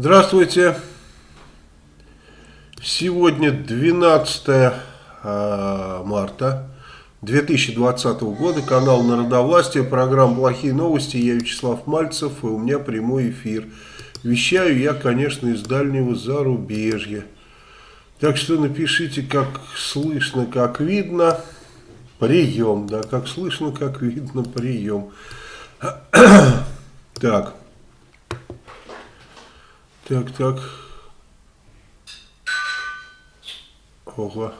Здравствуйте. Сегодня 12 а, марта 2020 года. Канал Народовластия. Программа «Плохие новости». Я Вячеслав Мальцев. И у меня прямой эфир. Вещаю я, конечно, из дальнего зарубежья. Так что напишите, как слышно, как видно. Прием, да, как слышно, как видно, прием. Так. Так, так. Ого.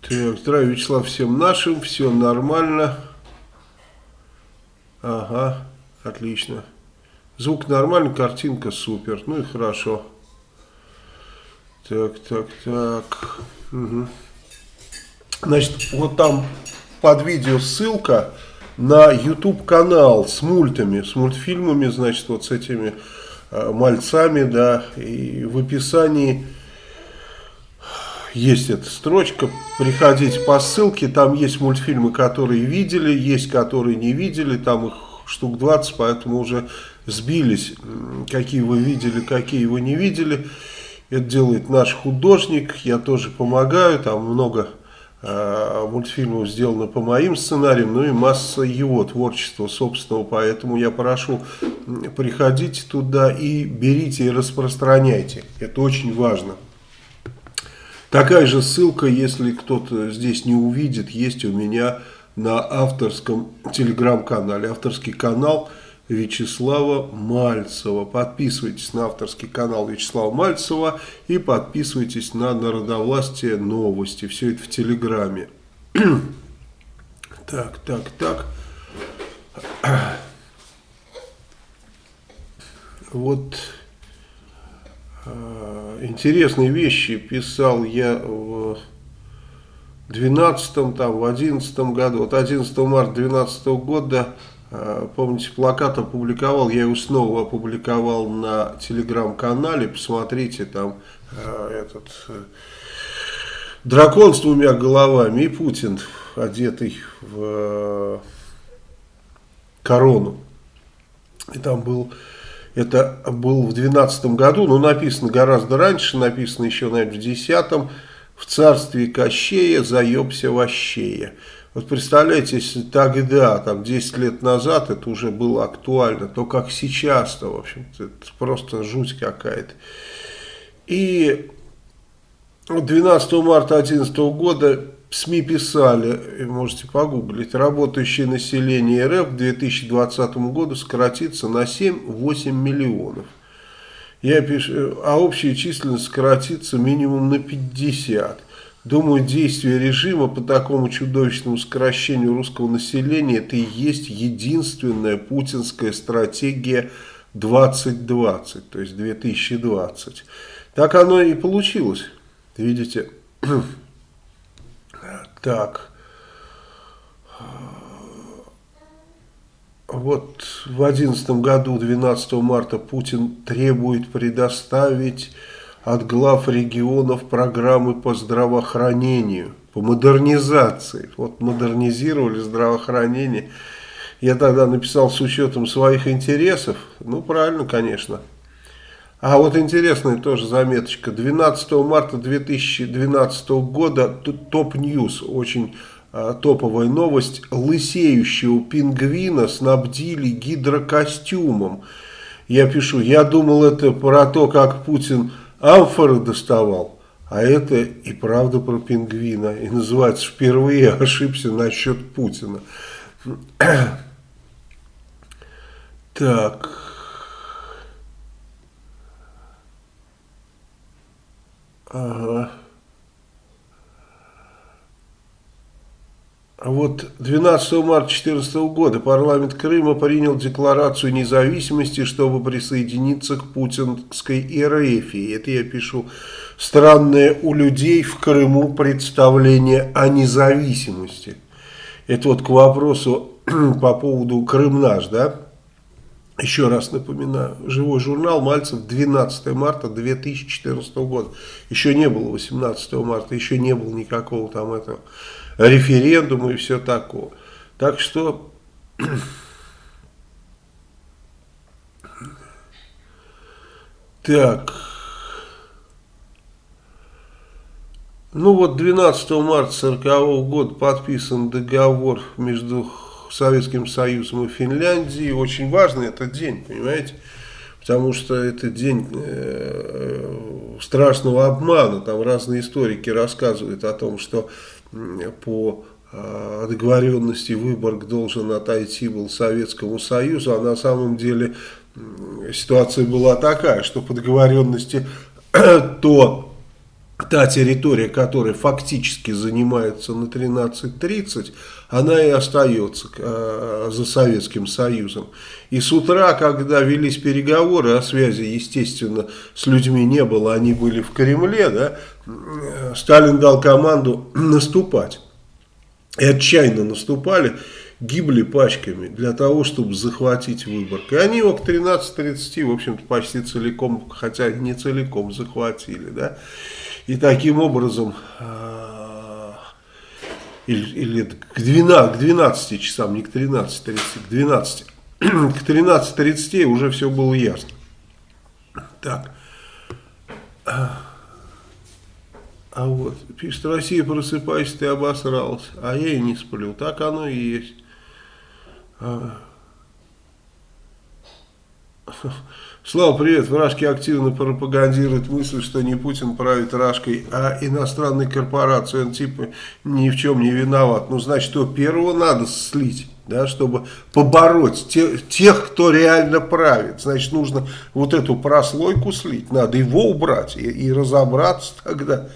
Так, здравия, Вячеслав, всем нашим, все нормально. Ага, отлично. Звук нормальный, картинка супер. Ну и хорошо. Так, так, так. Угу. Значит, вот там под видео ссылка на YouTube канал с мультами, с мультфильмами, значит, вот с этими э, мальцами, да, и в описании есть эта строчка, приходите по ссылке, там есть мультфильмы, которые видели, есть которые не видели, там их штук 20, поэтому уже сбились, какие вы видели, какие вы не видели. Это делает наш художник, я тоже помогаю, там много мультфильмов сделано по моим сценариям, ну и масса его творчества собственного, поэтому я прошу, приходите туда и берите и распространяйте, это очень важно. Такая же ссылка, если кто-то здесь не увидит, есть у меня на авторском телеграм-канале, авторский канал – Вячеслава Мальцева. Подписывайтесь на авторский канал Вячеслава Мальцева и подписывайтесь на Народовластие новости. Все это в Телеграме. так, так, так. Вот э, интересные вещи писал я в 12 там, в 11 году. Вот 11 марта 2012 года помните, плакат опубликовал, я его снова опубликовал на телеграм-канале, посмотрите, там э, этот э, дракон с двумя головами и Путин, одетый в корону. И там был, это был в 12 году, но написано гораздо раньше, написано еще, наверное, в 10 в царстве Кощея заебся вощея. Вот представляете, если тогда, там 10 лет назад это уже было актуально, то как сейчас-то, в общем-то, это просто жуть какая-то. И 12 марта 2011 года СМИ писали, можете погуглить, работающее население РФ к 2020 году сократится на 7-8 миллионов. Я пишу, а общая численность сократится минимум на 50. Думаю, действие режима по такому чудовищному сокращению русского населения это и есть единственная путинская стратегия 2020, то есть 2020. Так оно и получилось. Видите? Так. Вот в 2011 году, 12 марта, Путин требует предоставить от глав регионов программы по здравоохранению, по модернизации. Вот модернизировали здравоохранение. Я тогда написал с учетом своих интересов. Ну, правильно, конечно. А вот интересная тоже заметочка. 12 марта 2012 года top news, очень а, топовая новость. Лысеющего пингвина снабдили гидрокостюмом. Я пишу, я думал это про то, как Путин амфоры доставал. А это и правда про пингвина. И называется «Впервые ошибся насчет Путина». Так. Ага. Вот 12 марта 2014 года парламент Крыма принял декларацию независимости, чтобы присоединиться к путинской эрефии. Это я пишу. Странное у людей в Крыму представление о независимости. Это вот к вопросу по поводу Крым наш, да? Еще раз напоминаю, живой журнал Мальцев 12 марта 2014 года. Еще не было 18 марта, еще не было никакого там этого референдум и все такое. Так что... Так. Ну вот 12 марта 40 года подписан договор между Советским Союзом и Финляндией. Очень важный этот день, понимаете? Потому что это день э, страшного обмана. Там разные историки рассказывают о том, что э, по э, договоренности Выборг должен отойти был Советскому Союзу, а на самом деле ситуация была такая, что по договоренности то та территория, которая фактически занимается на 13.30, она и остается э, за Советским Союзом. И с утра, когда велись переговоры, о связи, естественно, с людьми не было, они были в Кремле, да, Сталин дал команду наступать. И отчаянно наступали гибли пачками для того, чтобы захватить Выборг. И они его к 13.30, в общем-то, почти целиком, хотя не целиком захватили, да. И таким образом, а, или, или к, 12, к 12 часам, не к 13.30, к 12, к 13.30 уже все было ясно. Так. А вот, пишет, Россия, просыпайся, ты обосрался. А я и не сплю. Так оно и есть. Слава, привет. Вражки активно пропагандируют мысль, что не Путин правит Рашкой, а иностранной корпорацией. Он типа ни в чем не виноват. Ну, значит, что первого надо слить, да, чтобы побороть тех, тех, кто реально правит. Значит, нужно вот эту прослойку слить, надо его убрать и, и разобраться тогда.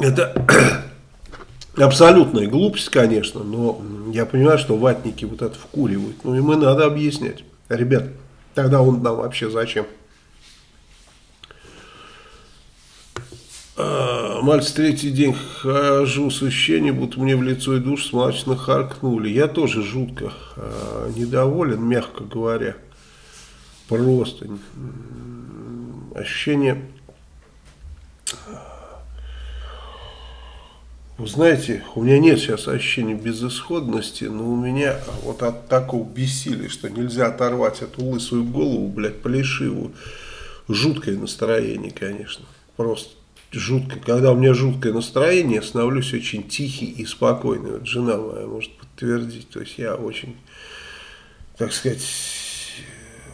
Это Абсолютная глупость, конечно, но я понимаю, что ватники вот это вкуривают. Ну, им и надо объяснять. Ребят, тогда он нам вообще зачем? А, мальчик, третий день хожу с ощущением, будто мне в лицо и душ смачно харкнули. Я тоже жутко а, недоволен, мягко говоря. Просто ощущение Вы знаете, у меня нет сейчас ощущения безысходности, но у меня вот от такого бессилия, что нельзя оторвать эту лысую голову, блядь, плешивую. Жуткое настроение, конечно. Просто жуткое. Когда у меня жуткое настроение, я становлюсь очень тихий и спокойный. Вот жена моя может подтвердить. То есть я очень, так сказать,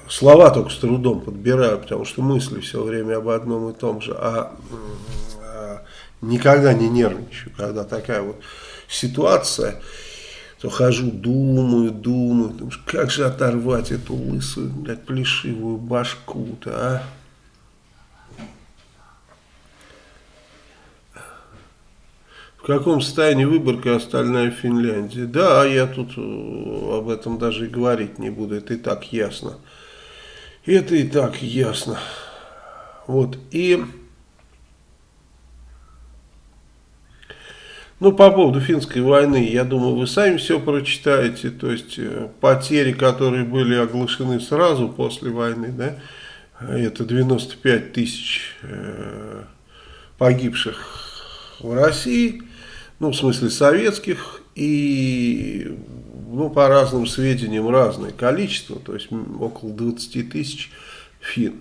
слова только с трудом подбираю, потому что мысли все время об одном и том же. А никогда не нервничаю, когда такая вот ситуация, то хожу, думаю, думаю, думаю как же оторвать эту лысую, блядь, плешивую башку-то, а? В каком состоянии выборка остальная Финляндия? Да, я тут э, об этом даже и говорить не буду, это и так ясно. Это и так ясно. Вот, и... Ну, по поводу финской войны, я думаю, вы сами все прочитаете, то есть э, потери, которые были оглашены сразу после войны, да, это 95 тысяч э, погибших в России, ну, в смысле советских, и, ну, по разным сведениям, разное количество, то есть около 20 тысяч фин.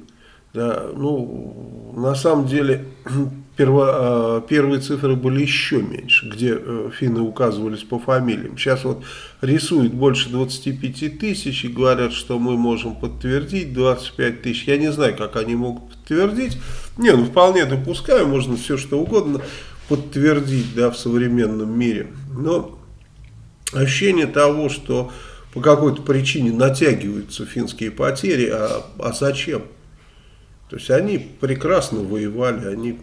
Да, ну, на самом деле, перво, а, первые цифры были еще меньше, где э, финны указывались по фамилиям. Сейчас вот рисуют больше 25 тысяч и говорят, что мы можем подтвердить 25 тысяч. Я не знаю, как они могут подтвердить. Не, ну вполне допускаю, можно все что угодно подтвердить да, в современном мире. Но ощущение того, что по какой-то причине натягиваются финские потери, а, а зачем? То есть они прекрасно воевали, они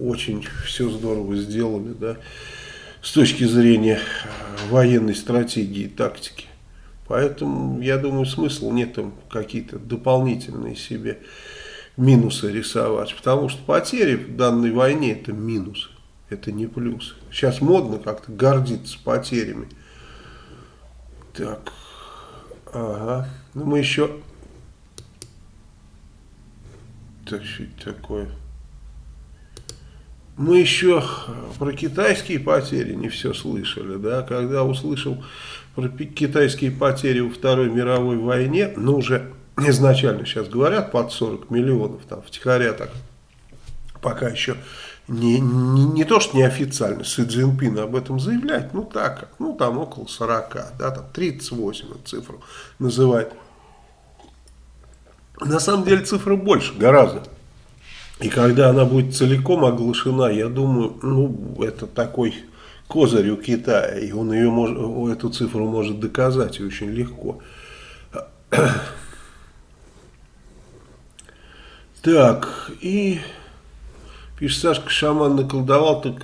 очень все здорово сделали, да, с точки зрения э, военной стратегии и тактики. Поэтому, я думаю, смысл нет там какие-то дополнительные себе минусы рисовать. Потому что потери в данной войне это минусы, это не плюсы. Сейчас модно как-то гордиться потерями. Так, ага. Ну мы еще так что это такое? Мы еще про китайские потери не все слышали, да, когда услышал про китайские потери во Второй мировой войне, ну уже изначально сейчас говорят под 40 миллионов, там втихаря так, пока еще не, не, не то, что неофициально Си Цзиньпин об этом заявляет, ну так, ну там около 40, да, там 38 эту цифру называет. На самом деле цифра больше, гораздо. И когда она будет целиком оглашена, я думаю, ну, это такой козырь у Китая, и он ее может, эту цифру может доказать очень легко. Так, и пишет Сашка, шаман наколдовал, так,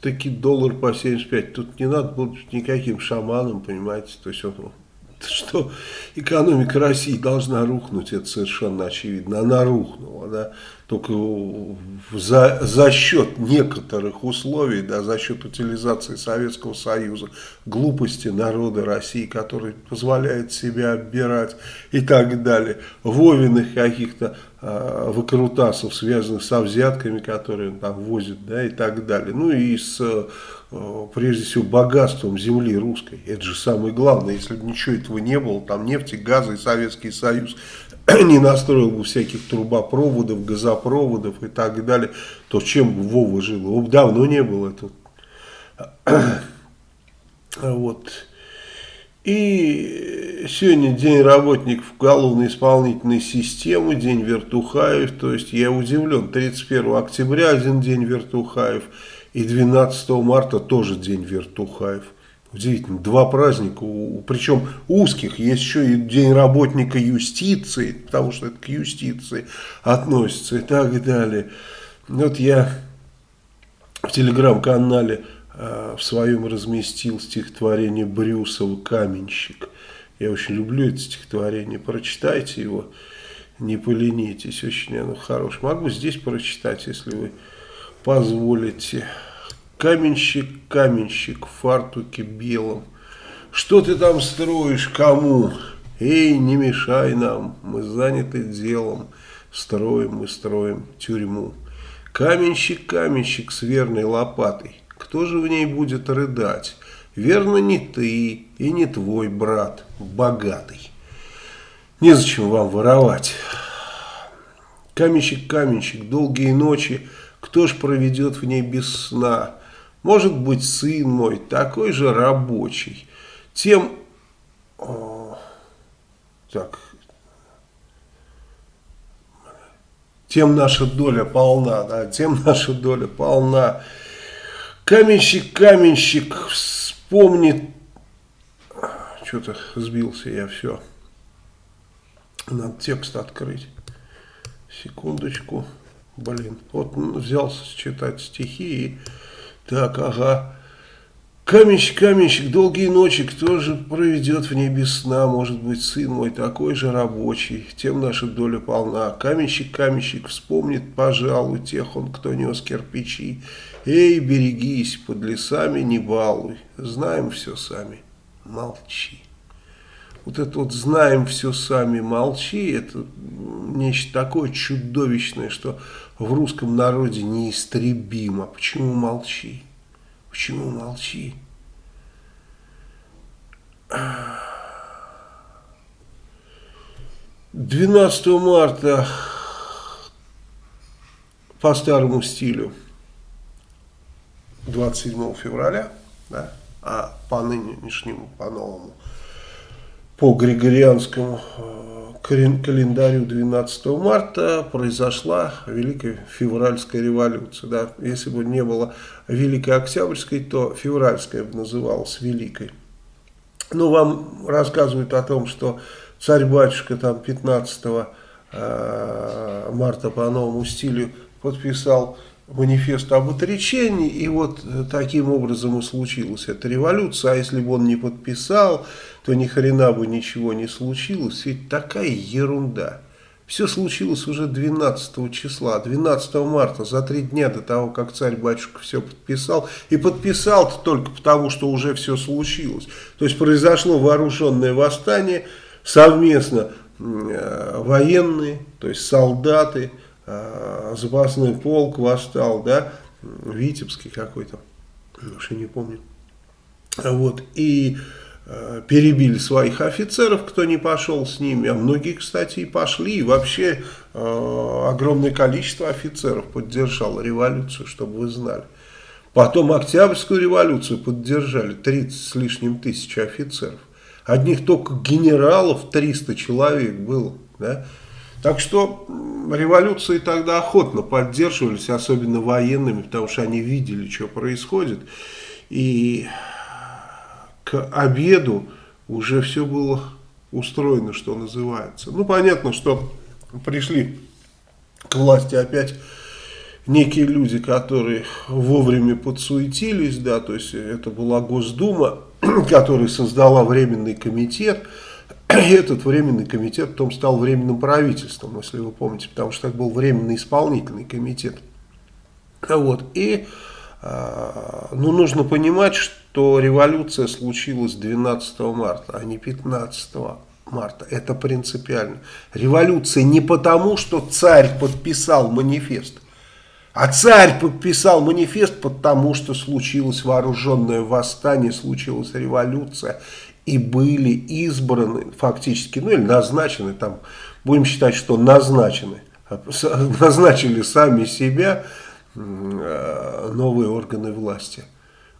таки доллар по 75. Тут не надо быть никаким шаманом, понимаете, то есть он что экономика России должна рухнуть, это совершенно очевидно. Она рухнула, да, только за, за счет некоторых условий, да, за счет утилизации Советского Союза, глупости народа России, который позволяет себя оббирать и так далее, Вовиных каких-то э, выкрутасов, связанных со взятками, которые он там возит, да, и так далее. Ну и с прежде всего богатством земли русской. Это же самое главное. Если бы ничего этого не было, там нефти, газа и Советский Союз не настроил бы всяких трубопроводов, газопроводов и так далее, то чем бы Вова жил? Его бы давно не было. Тут. Вот. И сегодня день работников уголовно-исполнительной системы, день вертухаев. То есть я удивлен, 31 октября один день вертухаев – и 12 марта тоже день вертухаев. Удивительно, два праздника, причем узких, есть еще и День работника юстиции, потому что это к юстиции относится и так далее. Вот я в телеграм-канале э, в своем разместил стихотворение Брюсова «Каменщик». Я очень люблю это стихотворение, прочитайте его, не поленитесь, очень оно хорошее. Могу здесь прочитать, если вы позволите. Каменщик, каменщик в фартуке белом. Что ты там строишь, кому? Эй, не мешай нам, мы заняты делом. Строим мы, строим тюрьму. Каменщик, каменщик с верной лопатой. Кто же в ней будет рыдать? Верно, не ты и не твой брат, богатый. Незачем вам воровать. Каменщик, каменщик, долгие ночи, кто ж проведет в ней без сна? Может быть, сын мой такой же рабочий. Тем... О, так... Тем наша доля полна, да, тем наша доля полна. Каменщик, каменщик, вспомнит... Что-то сбился я, все. Надо текст открыть. Секундочку. Блин, вот взялся читать стихи и так, ага. Каменщик, каменщик, долгие ночи, кто же проведет в ней сна? Может быть, сын мой такой же рабочий, тем наша доля полна. Каменщик, каменщик, вспомнит, пожалуй, тех он, кто нес кирпичи. Эй, берегись, под лесами не балуй, знаем все сами, молчи. Вот это вот знаем все сами, молчи, это нечто такое чудовищное, что в русском народе неистребимо. Почему молчи? Почему молчи? Двенадцатого марта по старому стилю 27 февраля, да, а по нынешнему, по новому, по григорианскому э, календарю 12 марта произошла Великая Февральская революция. Да? Если бы не было Великой Октябрьской, то Февральская бы называлась Великой. Ну, вам рассказывают о том, что царь-батюшка там 15 э, марта по новому стилю подписал манифест об отречении, и вот таким образом и случилась эта революция, а если бы он не подписал, то ни хрена бы ничего не случилось, ведь такая ерунда. Все случилось уже 12 числа, 12 марта, за три дня до того, как царь-батюшка все подписал. И подписал-то только потому, что уже все случилось. То есть произошло вооруженное восстание, совместно э, военные, то есть солдаты, э, запасной полк восстал, да, Витебский какой-то, уж я не помню. Вот, и перебили своих офицеров, кто не пошел с ними, а многие, кстати, и пошли, и вообще э, огромное количество офицеров поддержало революцию, чтобы вы знали. Потом Октябрьскую революцию поддержали 30 с лишним тысяч офицеров. Одних только генералов 300 человек было. Да? Так что революции тогда охотно поддерживались, особенно военными, потому что они видели, что происходит. И к обеду уже все было устроено, что называется. Ну, понятно, что пришли к власти опять некие люди, которые вовремя подсуетились, да, то есть это была Госдума, которая создала временный комитет, и этот временный комитет потом стал временным правительством, если вы помните, потому что это был временный исполнительный комитет. Вот, и ну, нужно понимать, что революция случилась 12 марта, а не 15 марта. Это принципиально. Революция не потому, что царь подписал манифест, а царь подписал манифест, потому что случилось вооруженное восстание, случилась революция, и были избраны фактически, ну или назначены, там, будем считать, что назначены, назначили сами себя новые органы власти,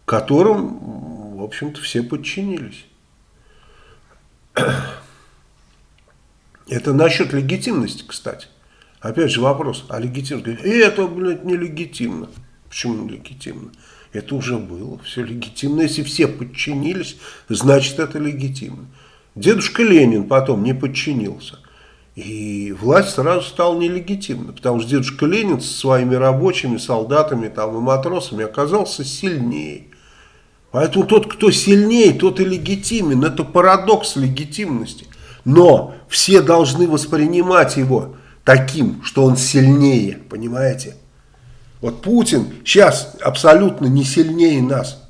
которым, в общем-то, все подчинились. Это насчет легитимности, кстати. Опять же вопрос, а легитимно? И это, блядь, нелегитимно. Почему нелегитимно? Это уже было, все легитимно. Если все подчинились, значит это легитимно. Дедушка Ленин потом не подчинился. И власть сразу стала нелегитимна, потому что дедушка Ленин со своими рабочими, солдатами там, и матросами оказался сильнее. Поэтому тот, кто сильнее, тот и легитимен. Это парадокс легитимности. Но все должны воспринимать его таким, что он сильнее, понимаете? Вот Путин сейчас абсолютно не сильнее нас.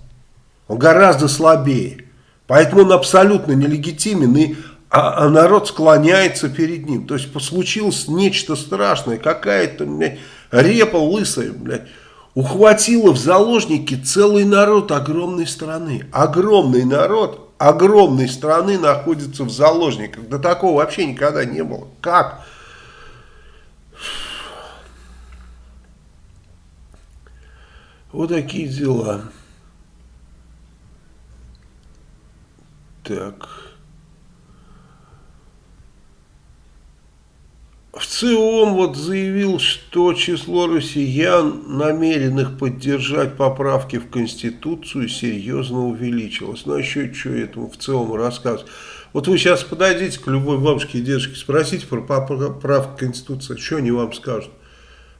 Он гораздо слабее. Поэтому он абсолютно нелегитимен, и, а, а народ склоняется перед ним. То есть случилось нечто страшное. Какая-то репа лысая, блядь, ухватила в заложники целый народ огромной страны. Огромный народ огромной страны находится в заложниках. Да такого вообще никогда не было. Как? Вот такие дела. Так. В ЦИОМ вот заявил, что число россиян, намеренных поддержать поправки в Конституцию, серьезно увеличилось. Ну, а еще что этому в ЦИОМ рассказывать? Вот вы сейчас подойдите к любой бабушке и дедушке, спросите про поправку в Конституцию, что они вам скажут?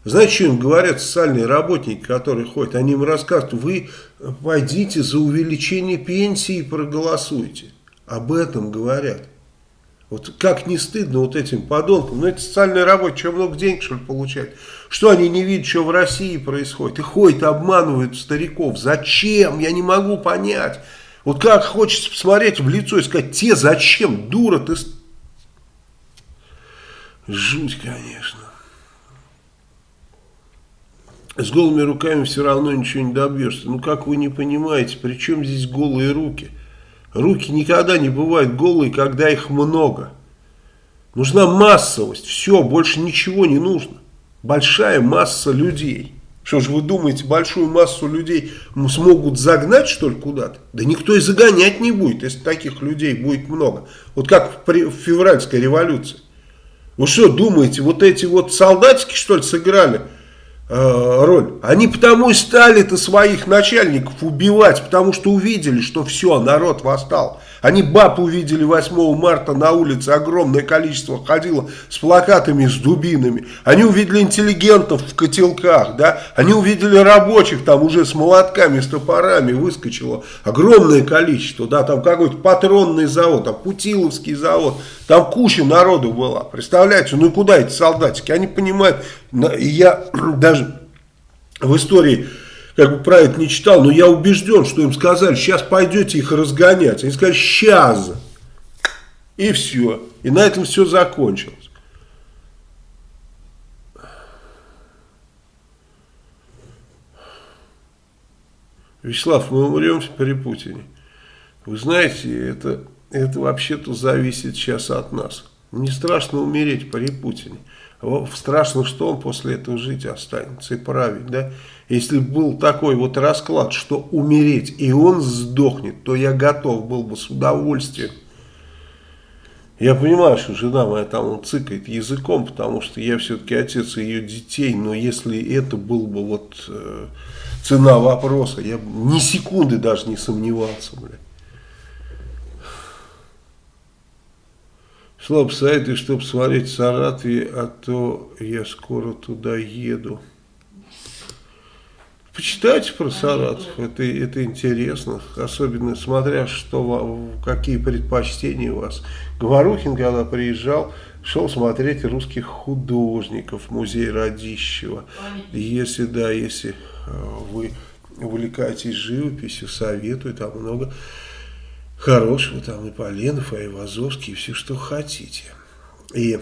Знаете, что им говорят социальные работники, которые ходят? Они им рассказывают, вы пойдите за увеличение пенсии и проголосуйте. Об этом говорят. Вот как не стыдно вот этим подонкам. Ну, это социальные работники, что много денег, что ли, получают? Что они не видят, что в России происходит? И ходят, обманывают стариков. Зачем? Я не могу понять. Вот как хочется посмотреть в лицо и сказать, те зачем? Дура ты. Жуть, конечно с голыми руками все равно ничего не добьешься. Ну как вы не понимаете, при чем здесь голые руки? Руки никогда не бывают голые, когда их много. Нужна массовость, все, больше ничего не нужно. Большая масса людей. Что же вы думаете, большую массу людей смогут загнать что ли куда-то? Да никто и загонять не будет, если таких людей будет много. Вот как в февральской революции. Вы что думаете, вот эти вот солдатики что ли сыграли роль. Они потому и стали-то своих начальников убивать, потому что увидели, что все, народ восстал. Они баб увидели 8 марта на улице, огромное количество ходило с плакатами, с дубинами. Они увидели интеллигентов в котелках, да. Они увидели рабочих там уже с молотками, с топорами выскочило огромное количество, да. Там какой-то патронный завод, там Путиловский завод, там куча народу была. Представляете, ну и куда эти солдатики? Они понимают, я даже в истории как бы про это не читал, но я убежден, что им сказали, сейчас пойдете их разгонять. Они сказали, сейчас. И все. И на этом все закончилось. Вячеслав, мы умрем при Путине. Вы знаете, это, это вообще-то зависит сейчас от нас. Не страшно умереть при Путине. Страшно, что он после этого жить останется и править, да? Если был такой вот расклад, что умереть и он сдохнет, то я готов был бы с удовольствием. Я понимаю, что жена моя там цыкает языком, потому что я все-таки отец ее детей, но если это был бы вот э, цена вопроса, я ни секунды даже не сомневался, блядь. Слаб сайты, чтобы смотреть Саратове, а то я скоро туда еду. Почитайте про Саратов, это, это интересно, особенно смотря, что, какие предпочтения у вас. Говорухин, когда приезжал, шел смотреть русских художников музей Радищева. Если, да, если э, вы увлекаетесь живописью, советую, там много хорошего, там и Поленов, и Айвазовский, и все, что хотите. И,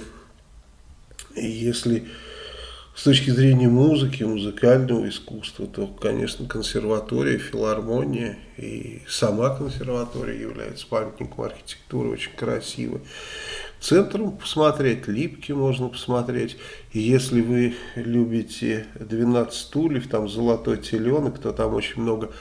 если с точки зрения музыки, музыкального искусства, то, конечно, консерватория, филармония и сама консерватория является памятником архитектуры, очень красивой. Центром посмотреть, Липки можно посмотреть. И если вы любите 12 стульев, там «Золотой теленок», то там очень много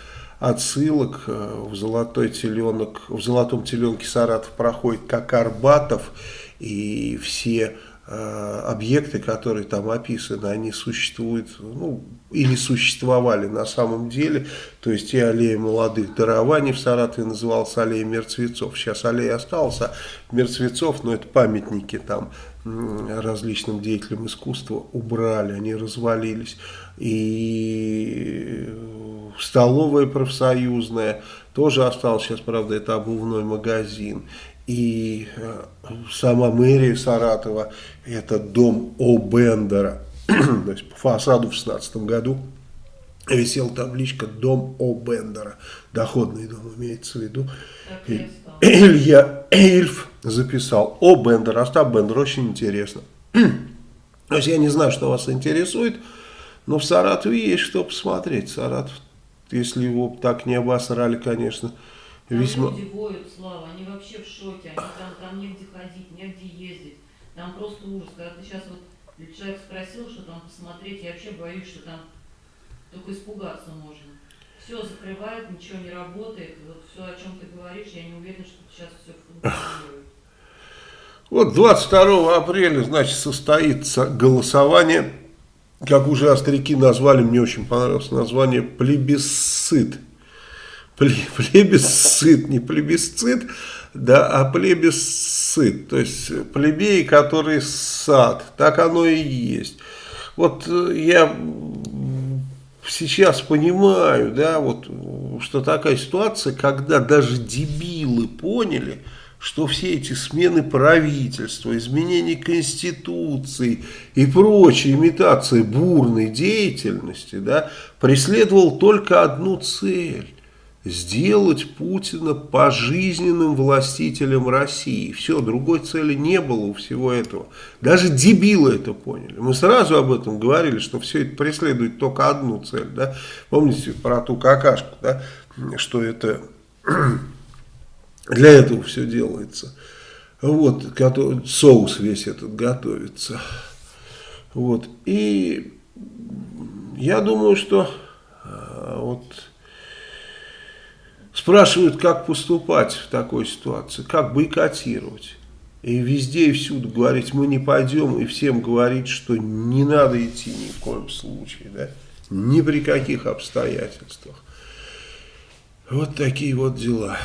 отсылок. Э, в «Золотой теленок», в «Золотом теленке» Саратов проходит как Арбатов, и все Э, объекты, которые там описаны, они существуют, ну, или существовали на самом деле, то есть и аллея молодых дарований в Саратове называлась аллея мертвецов, сейчас аллея осталась, а мертвецов, но это памятники там различным деятелям искусства убрали, они развалились, и столовая профсоюзная тоже осталась, сейчас, правда, это обувной магазин, и э, сама мэрия Саратова, это дом О. Бендера, то есть по фасаду в 16 году висела табличка «Дом О. Бендера», доходный дом имеется в виду. Илья Эльф записал «О. Бендер», Остап Бендер, очень интересно. То есть я не знаю, что вас интересует, но в Саратове есть что посмотреть. Саратов, если его так не обосрали, конечно, там весьма... люди воют, Слава, они вообще в шоке, они там, там негде ходить, негде ездить. Там просто ужас. Когда ты сейчас вот человек спросил, что там посмотреть, я вообще боюсь, что там только испугаться можно. Все закрывают, ничего не работает. Вот все, о чем ты говоришь, я не уверена, что сейчас все функционирует. Вот 22 апреля, значит, состоится голосование, как уже остряки назвали, мне очень понравилось название, плебисцит плебисцит, не плебисцит, да, а плебисцит, то есть плебеи, которые сад, так оно и есть. Вот э, я сейчас понимаю, да, вот, что такая ситуация, когда даже дебилы поняли, что все эти смены правительства, изменения Конституции и прочие имитации бурной деятельности, да, преследовал только одну цель сделать Путина пожизненным властителем России. Все, другой цели не было у всего этого. Даже дебилы это поняли. Мы сразу об этом говорили, что все это преследует только одну цель. Да? Помните про ту какашку, да? что это для этого все делается. Вот, соус весь этот готовится. Вот, и я думаю, что а, вот Спрашивают, как поступать в такой ситуации, как бойкотировать. И везде и всюду говорить, мы не пойдем, и всем говорить, что не надо идти ни в коем случае, да? ни при каких обстоятельствах. Вот такие вот дела.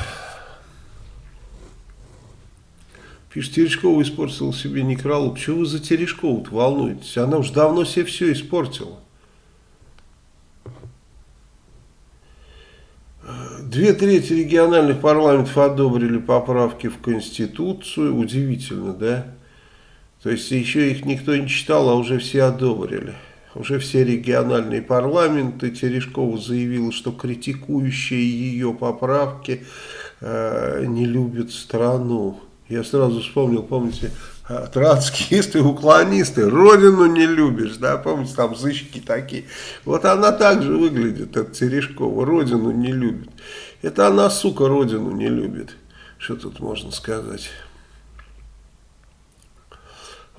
Пишет, Терешкова испортила себе некролог. Чего вы за Терешкову-то волнуетесь? Она уж давно себе все испортила. Две трети региональных парламентов одобрили поправки в Конституцию. Удивительно, да? То есть еще их никто не читал, а уже все одобрили. Уже все региональные парламенты. Терешкова заявила, что критикующие ее поправки э, не любят страну. Я сразу вспомнил, помните, а, троцкисты, уклонисты, родину не любишь, да, помните, там зычки такие. Вот она также выглядит, эта Терешкова, родину не любит. Это она, сука, родину не любит. Что тут можно сказать?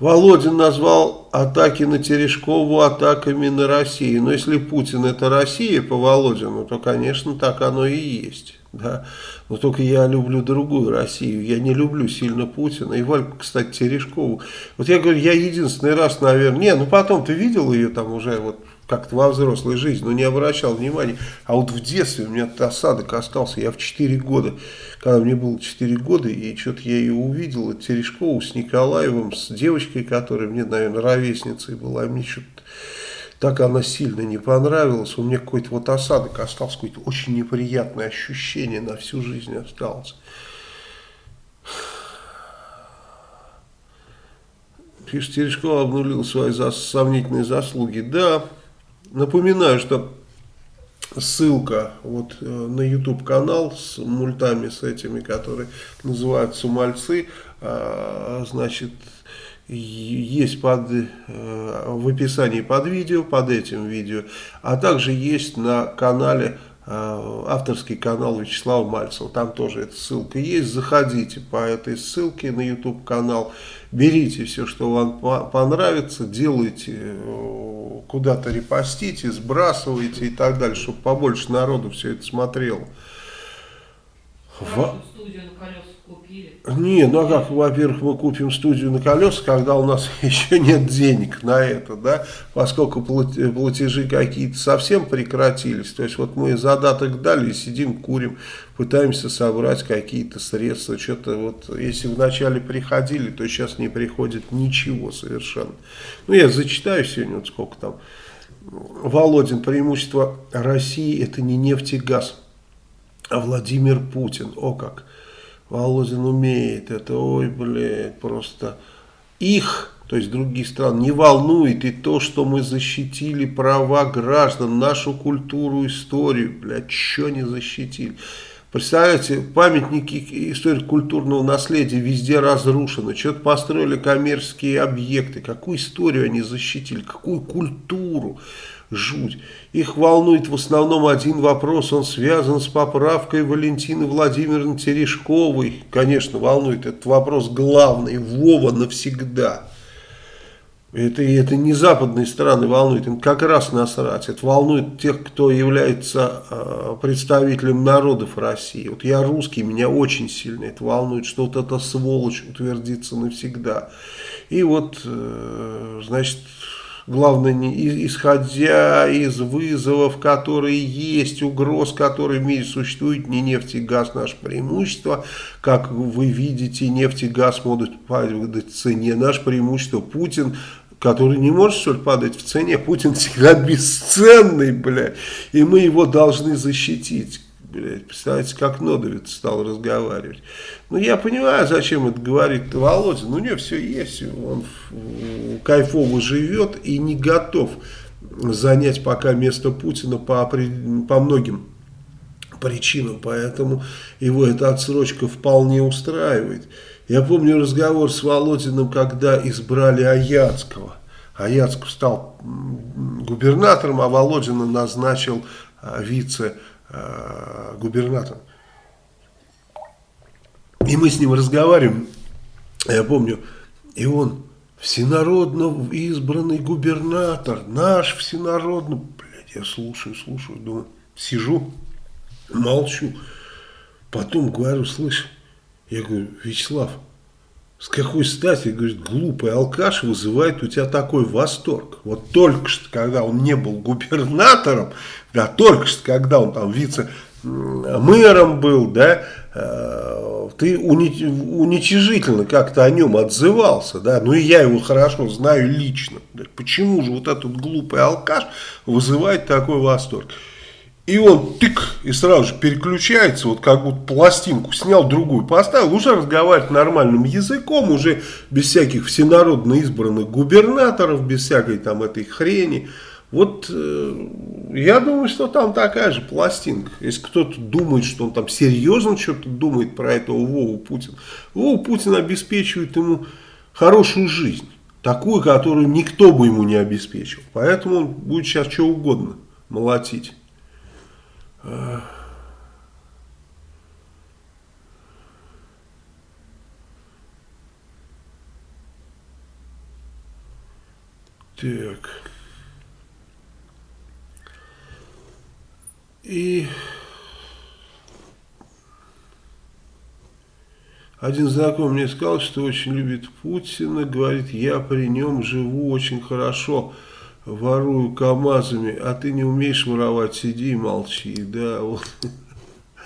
Володин назвал атаки на Терешкову атаками на Россию. Но если Путин это Россия по Володину, то, конечно, так оно и есть. Да? Но только я люблю другую Россию. Я не люблю сильно Путина. И Вальку, кстати, Терешкову. Вот я говорю, я единственный раз, наверное... Не, ну потом ты видел ее там уже вот как-то во взрослой жизни, но не обращал внимания. А вот в детстве у меня осадок остался. Я в 4 года, когда мне было 4 года, и что-то я ее увидел, Терешкову с Николаевым, с девочкой, которая мне, наверное, ровесницей была. Мне что-то так она сильно не понравилась. У меня какой-то вот осадок остался, какое-то очень неприятное ощущение на всю жизнь осталось. Пишет, Терешкова обнулил свои сомнительные заслуги. Да, Напоминаю, что ссылка вот э, на YouTube канал с мультами с этими, которые называются «Мальцы», а, значит, есть под, э, в описании под видео, под этим видео, а также есть на канале э, авторский канал Вячеслава Мальцева, там тоже эта ссылка есть, заходите по этой ссылке на YouTube канал, берите все, что вам понравится, делайте куда-то репостите, сбрасывайте и так далее, чтобы побольше народу все это смотрело. В... Студию на колесах. Не, ну а как, во-первых, мы купим студию на колесах, когда у нас еще нет денег на это, да, поскольку платежи какие-то совсем прекратились. То есть вот мы задаток дали, сидим, курим, пытаемся собрать какие-то средства. Что-то вот, если вначале приходили, то сейчас не приходит ничего совершенно. Ну, я зачитаю сегодня, вот сколько там. Володин, преимущество России это не нефть и газ, а Владимир Путин. О как! Володин умеет это, ой, блядь, просто их, то есть других стран, не волнует и то, что мы защитили права граждан, нашу культуру, историю, блядь, что не защитили. Представляете, памятники историко-культурного наследия везде разрушены. Что-то построили коммерческие объекты. Какую историю они защитили? Какую культуру? Жуть. Их волнует в основном один вопрос. Он связан с поправкой Валентины Владимировны Терешковой. Конечно, волнует. Этот вопрос главный. Вова навсегда. Это, это не западные страны волнует, им как раз насрать. Это волнует тех, кто является э, представителем народов России. Вот я русский, меня очень сильно это волнует, что вот эта сволочь утвердится навсегда. И вот, э, значит, главное, не, исходя из вызовов, которые есть, угроз, которые в мире существуют, не нефть и газ наше преимущество. Как вы видите, нефть и газ могут падать в цене. Наше преимущество Путин который не может, что ли, падать в цене. Путин всегда бесценный, блядь, и мы его должны защитить. Блядь, представляете, как Нодовец стал разговаривать. Ну, я понимаю, зачем это говорит Володя. Ну, у него все есть, он кайфово живет и не готов занять пока место Путина по, по многим причинам, поэтому его эта отсрочка вполне устраивает. Я помню разговор с Володиным, когда избрали Аяцкого. Аяцков стал губернатором, а Володина назначил а, вице-губернатором. И мы с ним разговариваем, я помню, и он всенародно избранный губернатор, наш всенародно, блядь, я слушаю, слушаю, думаю, сижу, молчу, потом говорю, слышь, я говорю, Вячеслав, с какой стати, говорит, глупый алкаш вызывает у тебя такой восторг? Вот только что, когда он не был губернатором, да, только что, когда он там вице-мэром был, да, э, ты уничижительно как-то о нем отзывался, да, ну и я его хорошо знаю лично. Почему же вот этот глупый алкаш вызывает такой восторг? И он тык, и сразу же переключается, вот как будто пластинку снял, другую поставил, уже разговаривает нормальным языком, уже без всяких всенародно избранных губернаторов, без всякой там этой хрени. Вот э, я думаю, что там такая же пластинка. Если кто-то думает, что он там серьезно что-то думает про этого Вову Путина, Вову Путин обеспечивает ему хорошую жизнь. Такую, которую никто бы ему не обеспечил. Поэтому он будет сейчас что угодно молотить. Так. И один знакомый мне сказал, что очень любит Путина, говорит, я при нем живу очень хорошо, ворую КАМАЗами, а ты не умеешь воровать, сиди и молчи, да, вот.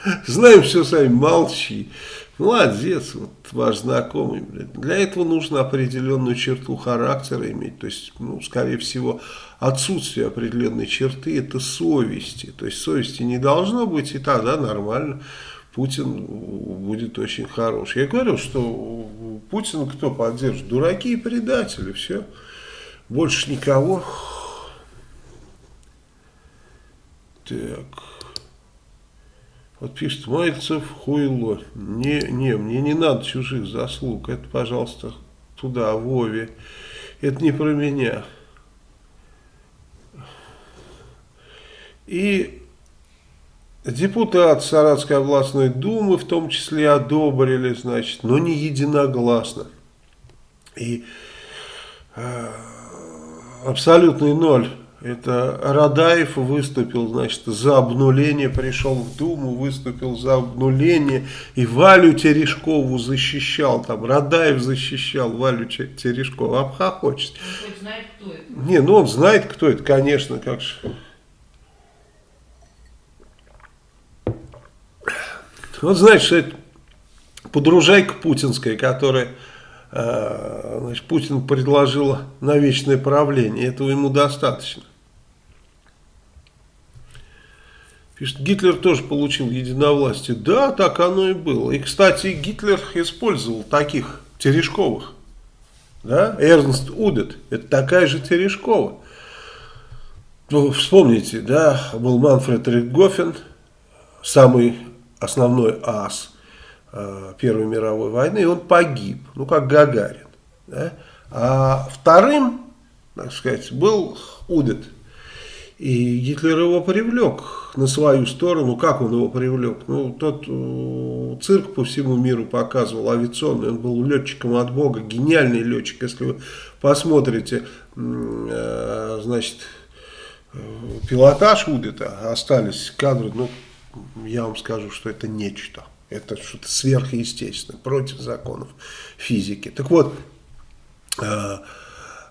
Знаем все сами, молчи. Молодец, вот ваш знакомый. Для этого нужно определенную черту характера иметь. То есть, ну, скорее всего, отсутствие определенной черты – это совести. То есть, совести не должно быть, и тогда нормально. Путин будет очень хороший. Я говорю, что Путин кто поддержит? Дураки и предатели, все. Больше никого. Так. Вот пишет Мальцев, хуйло. Не, не, мне не надо чужих заслуг. Это, пожалуйста, туда, Вове. Это не про меня. И депутат Саратской областной думы в том числе одобрили, значит, но не единогласно. И э, абсолютный ноль это Радаев выступил, значит, за обнуление, пришел в Думу, выступил за обнуление, и Валю Терешкову защищал, там, Радаев защищал Валю Терешкову, обхохочет. Он хоть знает, кто это? Не, ну он знает, кто это, конечно, как же. Вот знаешь, это подружайка путинская, которая значит, Путин предложил на вечное правление, этого ему достаточно. Пишет, Гитлер тоже получил единовластие. Да, так оно и было. И, кстати, Гитлер использовал таких Терешковых. Да? Эрнст Удет, это такая же Терешкова. Ну, вспомните, да, был Манфред Рихтгофен, самый основной ас – Э, Первой мировой войны, и он погиб, ну как Гагарин. Да? А вторым, так сказать, был Удет. И Гитлер его привлек на свою сторону. Как он его привлек? Ну, тот э, цирк по всему миру показывал, авиационный. Он был летчиком от Бога, гениальный летчик. Если вы посмотрите, э, значит, э, пилотаж Удета, остались кадры, ну, я вам скажу, что это нечто. Это что-то сверхъестественное, против законов физики. Так вот, э,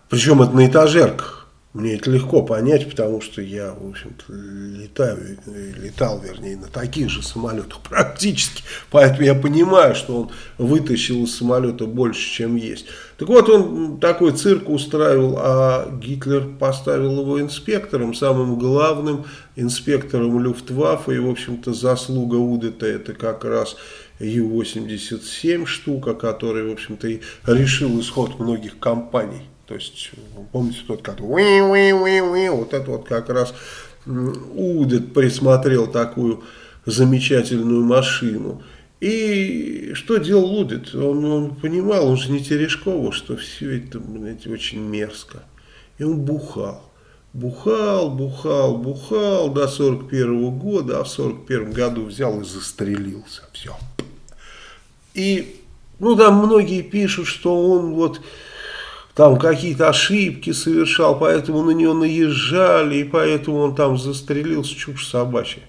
причем это на этажерках. Мне это легко понять, потому что я, в общем-то, летаю, летал, вернее, на таких же самолетах практически. Поэтому я понимаю, что он вытащил из самолета больше, чем есть. Так вот, он такой цирк устраивал, а Гитлер поставил его инспектором, самым главным инспектором Люфтваффе. И, в общем-то, заслуга Удета это как раз Ю-87 штука, который, в общем-то, и решил исход многих компаний. То есть, помните тот, который вот это вот как раз Удет присмотрел такую замечательную машину. И что делал Удет? Он, он понимал, он же не Терешкова, что все это, знаете, очень мерзко. И он бухал. Бухал, бухал, бухал до 41 -го года, а в 41 году взял и застрелился. Все. И, ну, там многие пишут, что он вот там какие-то ошибки совершал, поэтому на него наезжали, и поэтому он там застрелился, чушь собачья.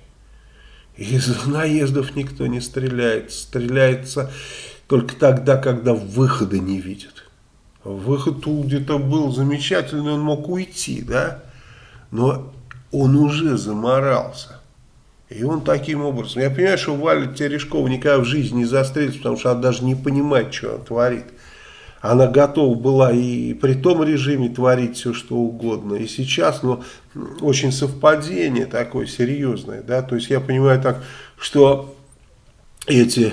Из наездов никто не стреляет, стреляется только тогда, когда выхода не видят. Выход где-то был замечательный, он мог уйти, да, но он уже заморался. И он таким образом, я понимаю, что Валя Терешкова никогда в жизни не застрелится, потому что она даже не понимает, что она творит. Она готова была и при том режиме творить все, что угодно. И сейчас, но очень совпадение такое серьезное. Да? То есть я понимаю так, что эти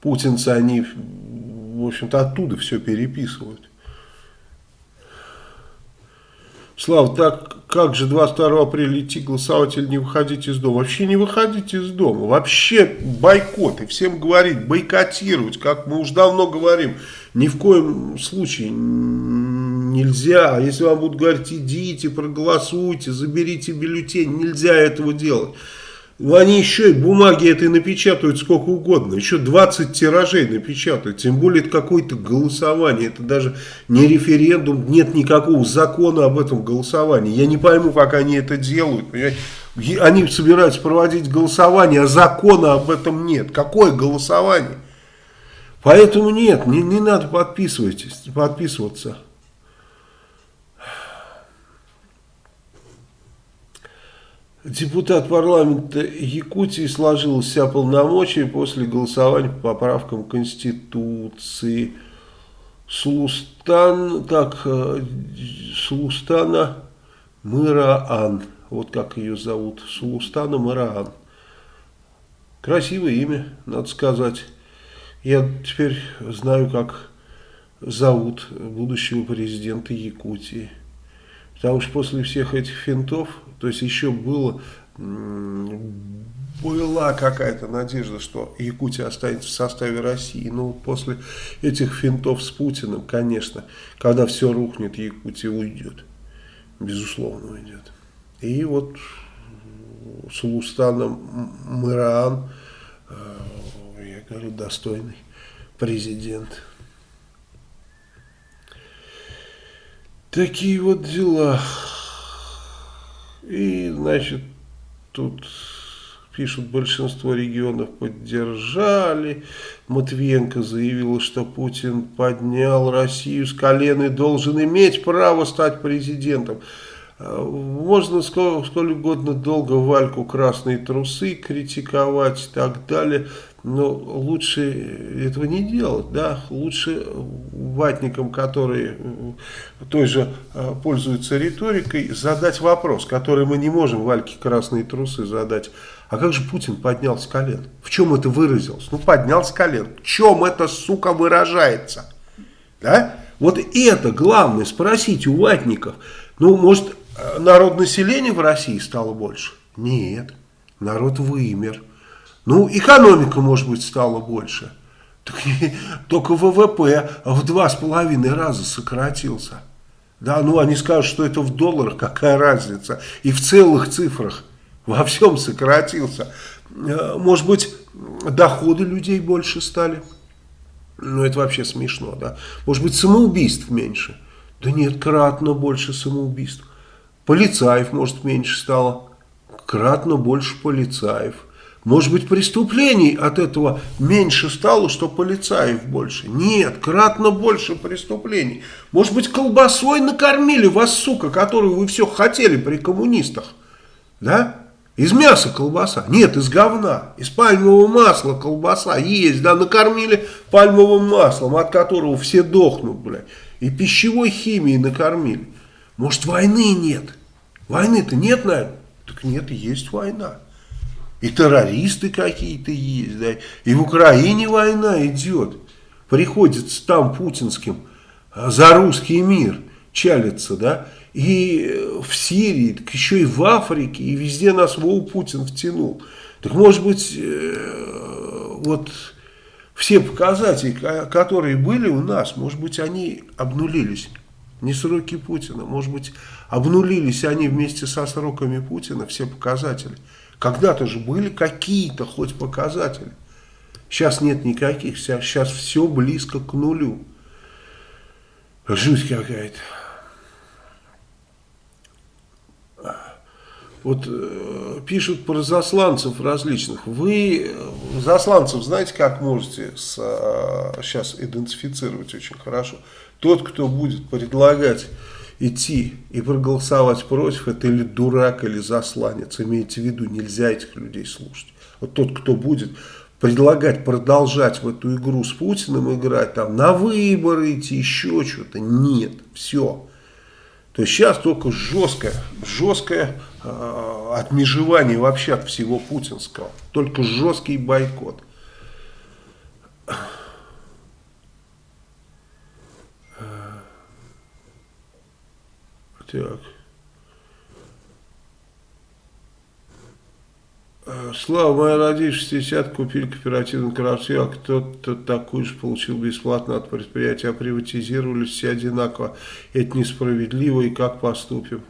путинцы, они, в общем-то, оттуда все переписывают. Слава, так как же 22 апреля идти голосовать или не выходить из дома? Вообще не выходить из дома. Вообще бойкот. И всем говорить, бойкотировать, как мы уже давно говорим. Ни в коем случае нельзя. А если вам будут говорить, идите, проголосуйте, заберите бюллетень, нельзя этого делать. Ну, они еще и бумаги этой напечатают сколько угодно. Еще 20 тиражей напечатают. Тем более это какое-то голосование. Это даже не референдум. Нет никакого закона об этом голосовании. Я не пойму, как они это делают. Понимаете? Они собираются проводить голосование, а закона об этом нет. Какое голосование? Поэтому нет, не, не надо подписывайтесь, подписываться. Депутат парламента Якутии сложил вся полномочия после голосования по поправкам Конституции. Слустан, так, э, Слустана Мыраан, вот как ее зовут, Слустана Мыраан. Красивое имя, надо сказать. Я теперь знаю, как зовут будущего президента Якутии. Потому что после всех этих финтов, то есть еще было, была какая-то надежда, что Якутия останется в составе России. Но после этих финтов с Путиным, конечно, когда все рухнет, Якутия уйдет. Безусловно уйдет. И вот с Лустаном Мыраан, э, я говорю, достойный президент. Такие вот дела. И, значит, тут пишут, большинство регионов поддержали. Матвиенко заявила, что Путин поднял Россию с колен и должен иметь право стать президентом. Можно сколько, сколько угодно долго Вальку красные трусы критиковать и так далее, но лучше этого не делать, да, лучше ватникам, которые той же а, пользуются риторикой, задать вопрос, который мы не можем Вальке красные трусы задать. А как же Путин поднял с колен? В чем это выразилось? Ну, поднял с колен. В чем это, сука, выражается? Да? Вот это главное спросить у ватников. Ну, может, народ населения в России стало больше? Нет, народ вымер. Ну, экономика, может быть, стала больше. Только ВВП в два с половиной раза сократился. Да, ну они скажут, что это в долларах, какая разница. И в целых цифрах во всем сократился. Э, может быть, доходы людей больше стали. Ну, это вообще смешно, да. Может быть, самоубийств меньше. Да нет, кратно больше самоубийств. Полицаев, может, меньше стало. Кратно больше полицаев. Может быть, преступлений от этого меньше стало, что полицаев больше. Нет, кратно больше преступлений. Может быть, колбасой накормили вас, сука, которую вы все хотели при коммунистах. Да? Из мяса колбаса. Нет, из говна. Из пальмового масла колбаса есть. Да, накормили пальмовым маслом, от которого все дохнут, блядь. И пищевой химией накормили. Может, войны нет? Войны-то нет, наверное? Так нет, есть война. И террористы какие-то есть, да. И в Украине война идет. Приходится там путинским а, за русский мир чалится, да. И в Сирии, так еще и в Африке, и везде нас Вова Путин втянул. Так может быть, э, вот все показатели, которые были у нас, может быть, они обнулились. Не сроки Путина, может быть, обнулились они вместе со сроками Путина, все показатели. Когда-то же были какие-то хоть показатели. Сейчас нет никаких, сейчас все близко к нулю. Жуть какая-то. Вот э, пишут про засланцев различных. Вы э, засланцев знаете, как можете с, э, сейчас идентифицировать очень хорошо? Тот, кто будет предлагать идти и проголосовать против, это или дурак, или засланец. Имейте в виду, нельзя этих людей слушать. Вот тот, кто будет предлагать продолжать в эту игру с Путиным играть, там на выборы идти, еще что-то, нет, все. То есть сейчас только жесткое, жесткое э, отмежевание вообще от всего путинского. Только жесткий бойкот. так. Э, Слава, моя родишь, 60 купили кооперативную квартиру, а кто-то такую же получил бесплатно от предприятия, а приватизировали все одинаково. Это несправедливо, и как поступим?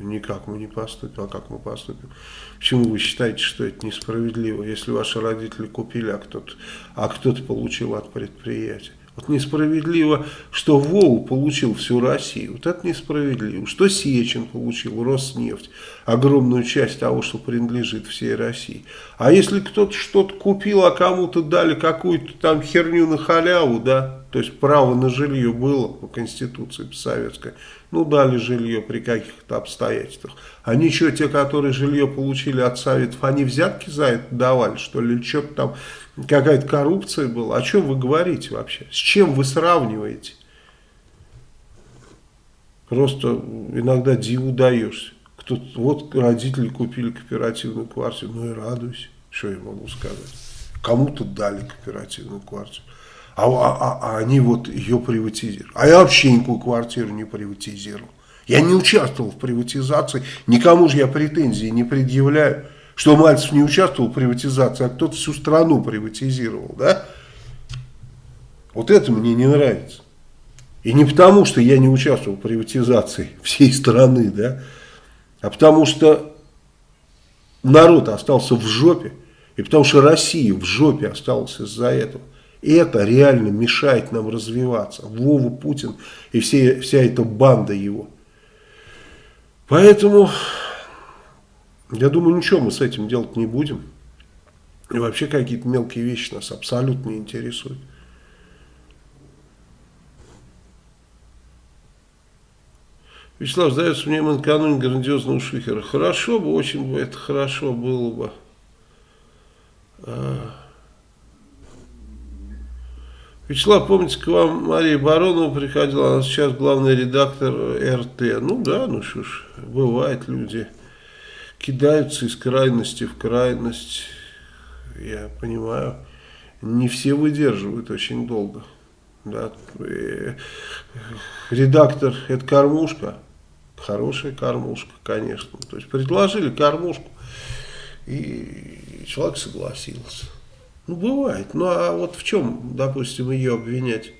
Никак мы не поступим, а как мы поступим? Почему вы считаете, что это несправедливо, если ваши родители купили, а кто-то а кто получил от предприятия? Вот несправедливо, что Вову получил всю Россию. Вот это несправедливо. Что Сечин получил, Роснефть, огромную часть того, что принадлежит всей России. А если кто-то что-то купил, а кому-то дали какую-то там херню на халяву, да, то есть право на жилье было по Конституции советской, ну дали жилье при каких-то обстоятельствах. А ничего, те, которые жилье получили от Советов, они взятки за это давали, что ли, или что-то там какая-то коррупция была. О чем вы говорите вообще? С чем вы сравниваете? Просто иногда диву даешься. Кто вот родители купили кооперативную квартиру, ну и радуйся, что я могу сказать. Кому-то дали кооперативную квартиру, а, а, а, а они вот ее приватизировали. А я вообще никакую квартиру не приватизировал. Я не участвовал в приватизации, никому же я претензий не предъявляю что Мальцев не участвовал в приватизации, а кто-то всю страну приватизировал, да? Вот это мне не нравится. И не потому, что я не участвовал в приватизации всей страны, да, а потому что народ остался в жопе, и потому что Россия в жопе осталась из-за этого. И это реально мешает нам развиваться. Вова Путин и все, вся эта банда его. Поэтому я думаю, ничего мы с этим делать не будем. И вообще какие-то мелкие вещи нас абсолютно не интересуют. Вячеслав, сдается мне накануне грандиозного шухера. Хорошо бы, очень бы это хорошо было бы. А. Вячеслав, помните, к вам Мария Баронова приходила, она сейчас главный редактор РТ. Ну да, ну что ж, бывает люди кидаются из крайности в крайность. Я понимаю, не все выдерживают очень долго. Да. Редактор – это кормушка, хорошая кормушка, конечно. То есть предложили кормушку, и человек согласился. Ну, бывает. Ну, а вот в чем, допустим, ее обвинять?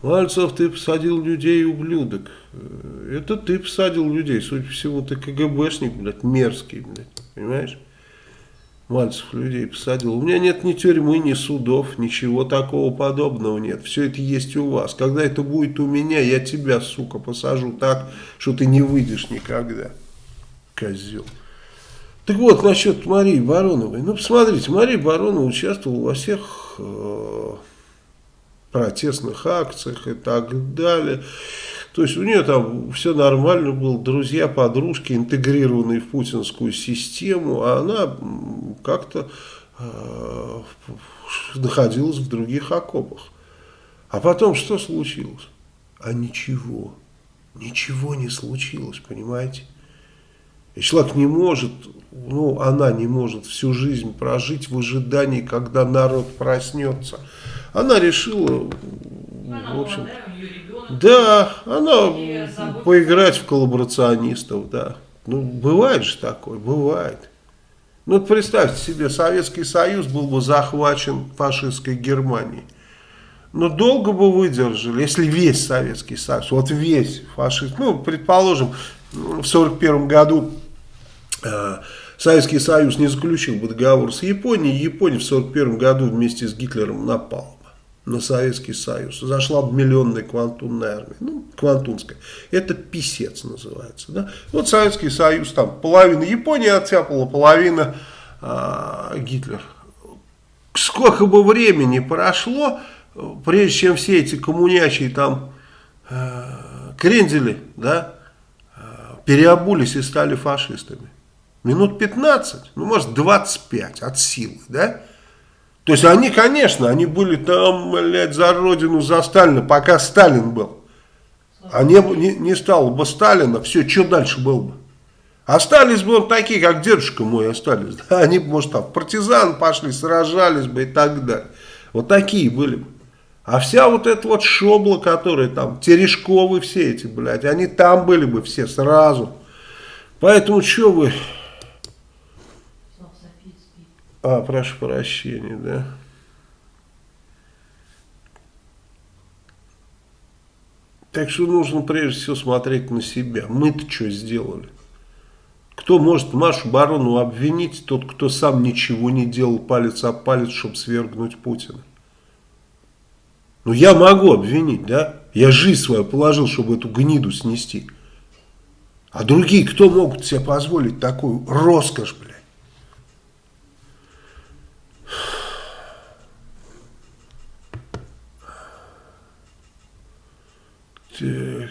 Мальцев, ты посадил людей, ублюдок. Э, это ты посадил людей, судя по всему, ты КГБшник, блядь, мерзкий, блядь, понимаешь? Мальцев людей посадил. У меня нет ни тюрьмы, ни судов, ничего такого подобного нет. Все это есть у вас. Когда это будет у меня, я тебя, сука, посажу так, что ты не выйдешь никогда. Козел. Так вот, насчет Марии Бароновой. Ну, посмотрите, Мария Баронова участвовала во всех... Э протестных акциях и так далее. То есть у нее там все нормально было, друзья, подружки, интегрированные в путинскую систему, а она как-то э, находилась в других окопах. А потом что случилось? А ничего. Ничего не случилось, понимаете? И человек не может, ну, она не может всю жизнь прожить в ожидании, когда народ проснется. Она решила, в общем, да, она поиграть в коллаборационистов, да. Ну, бывает же такое, бывает. Ну, представьте себе, Советский Союз был бы захвачен фашистской Германией. Но долго бы выдержали, если весь Советский Союз, вот весь фашист, ну, предположим, в 1941 году э, Советский Союз не заключил бы договор с Японией, Япония в 1941 году вместе с Гитлером напала на Советский Союз. Зашла миллионная квантунная армия. Ну, квантунская. Это писец называется. Да? Вот Советский Союз, там половина Япония оттяпала, половина э, Гитлер. Сколько бы времени прошло, прежде чем все эти коммунячие там э, крендели, да, э, переобулись и стали фашистами. Минут 15, ну может 25 от силы, да? То есть они, конечно, они были там, блядь, за родину, за Сталина, пока Сталин был. А не, не, не стало бы Сталина, все, что дальше было бы? Остались бы вот такие, как дедушка мой остались. Да? Они бы, может, там партизан пошли, сражались бы и так далее. Вот такие были бы. А вся вот эта вот шобла, которая там, Терешковы все эти, блядь, они там были бы все сразу. Поэтому что вы А, прошу прощения, да. Так что нужно прежде всего смотреть на себя. Мы-то что сделали? Кто может Машу Барону обвинить? Тот, кто сам ничего не делал палец о палец, чтобы свергнуть Путина. Ну, я могу обвинить, да? Я жизнь свою положил, чтобы эту гниду снести. А другие, кто могут себе позволить такую роскошь, блядь? Так.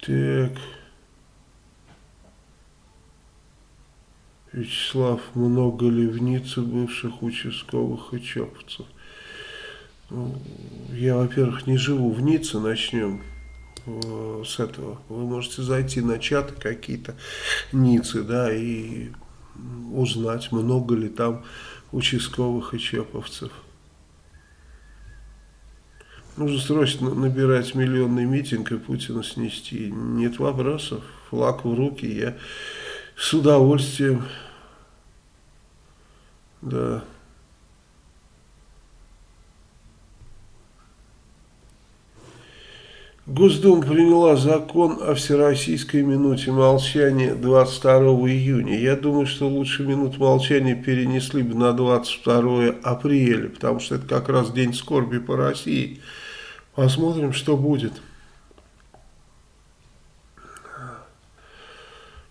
Так. Вячеслав, много ли в Ницце бывших участковых и чоповцев? Ну, я, во-первых, не живу в Ницце, начнем с этого. Вы можете зайти на чаты какие-то Ниццы, да, и узнать, много ли там участковых и чеповцев. Нужно срочно набирать миллионный митинг и Путина снести. Нет вопросов. Флаг в руки. Я с удовольствием. Да. Госдума приняла закон о всероссийской минуте молчания 22 июня. Я думаю, что лучше минут молчания перенесли бы на 22 апреля, потому что это как раз день скорби по России. Посмотрим, что будет.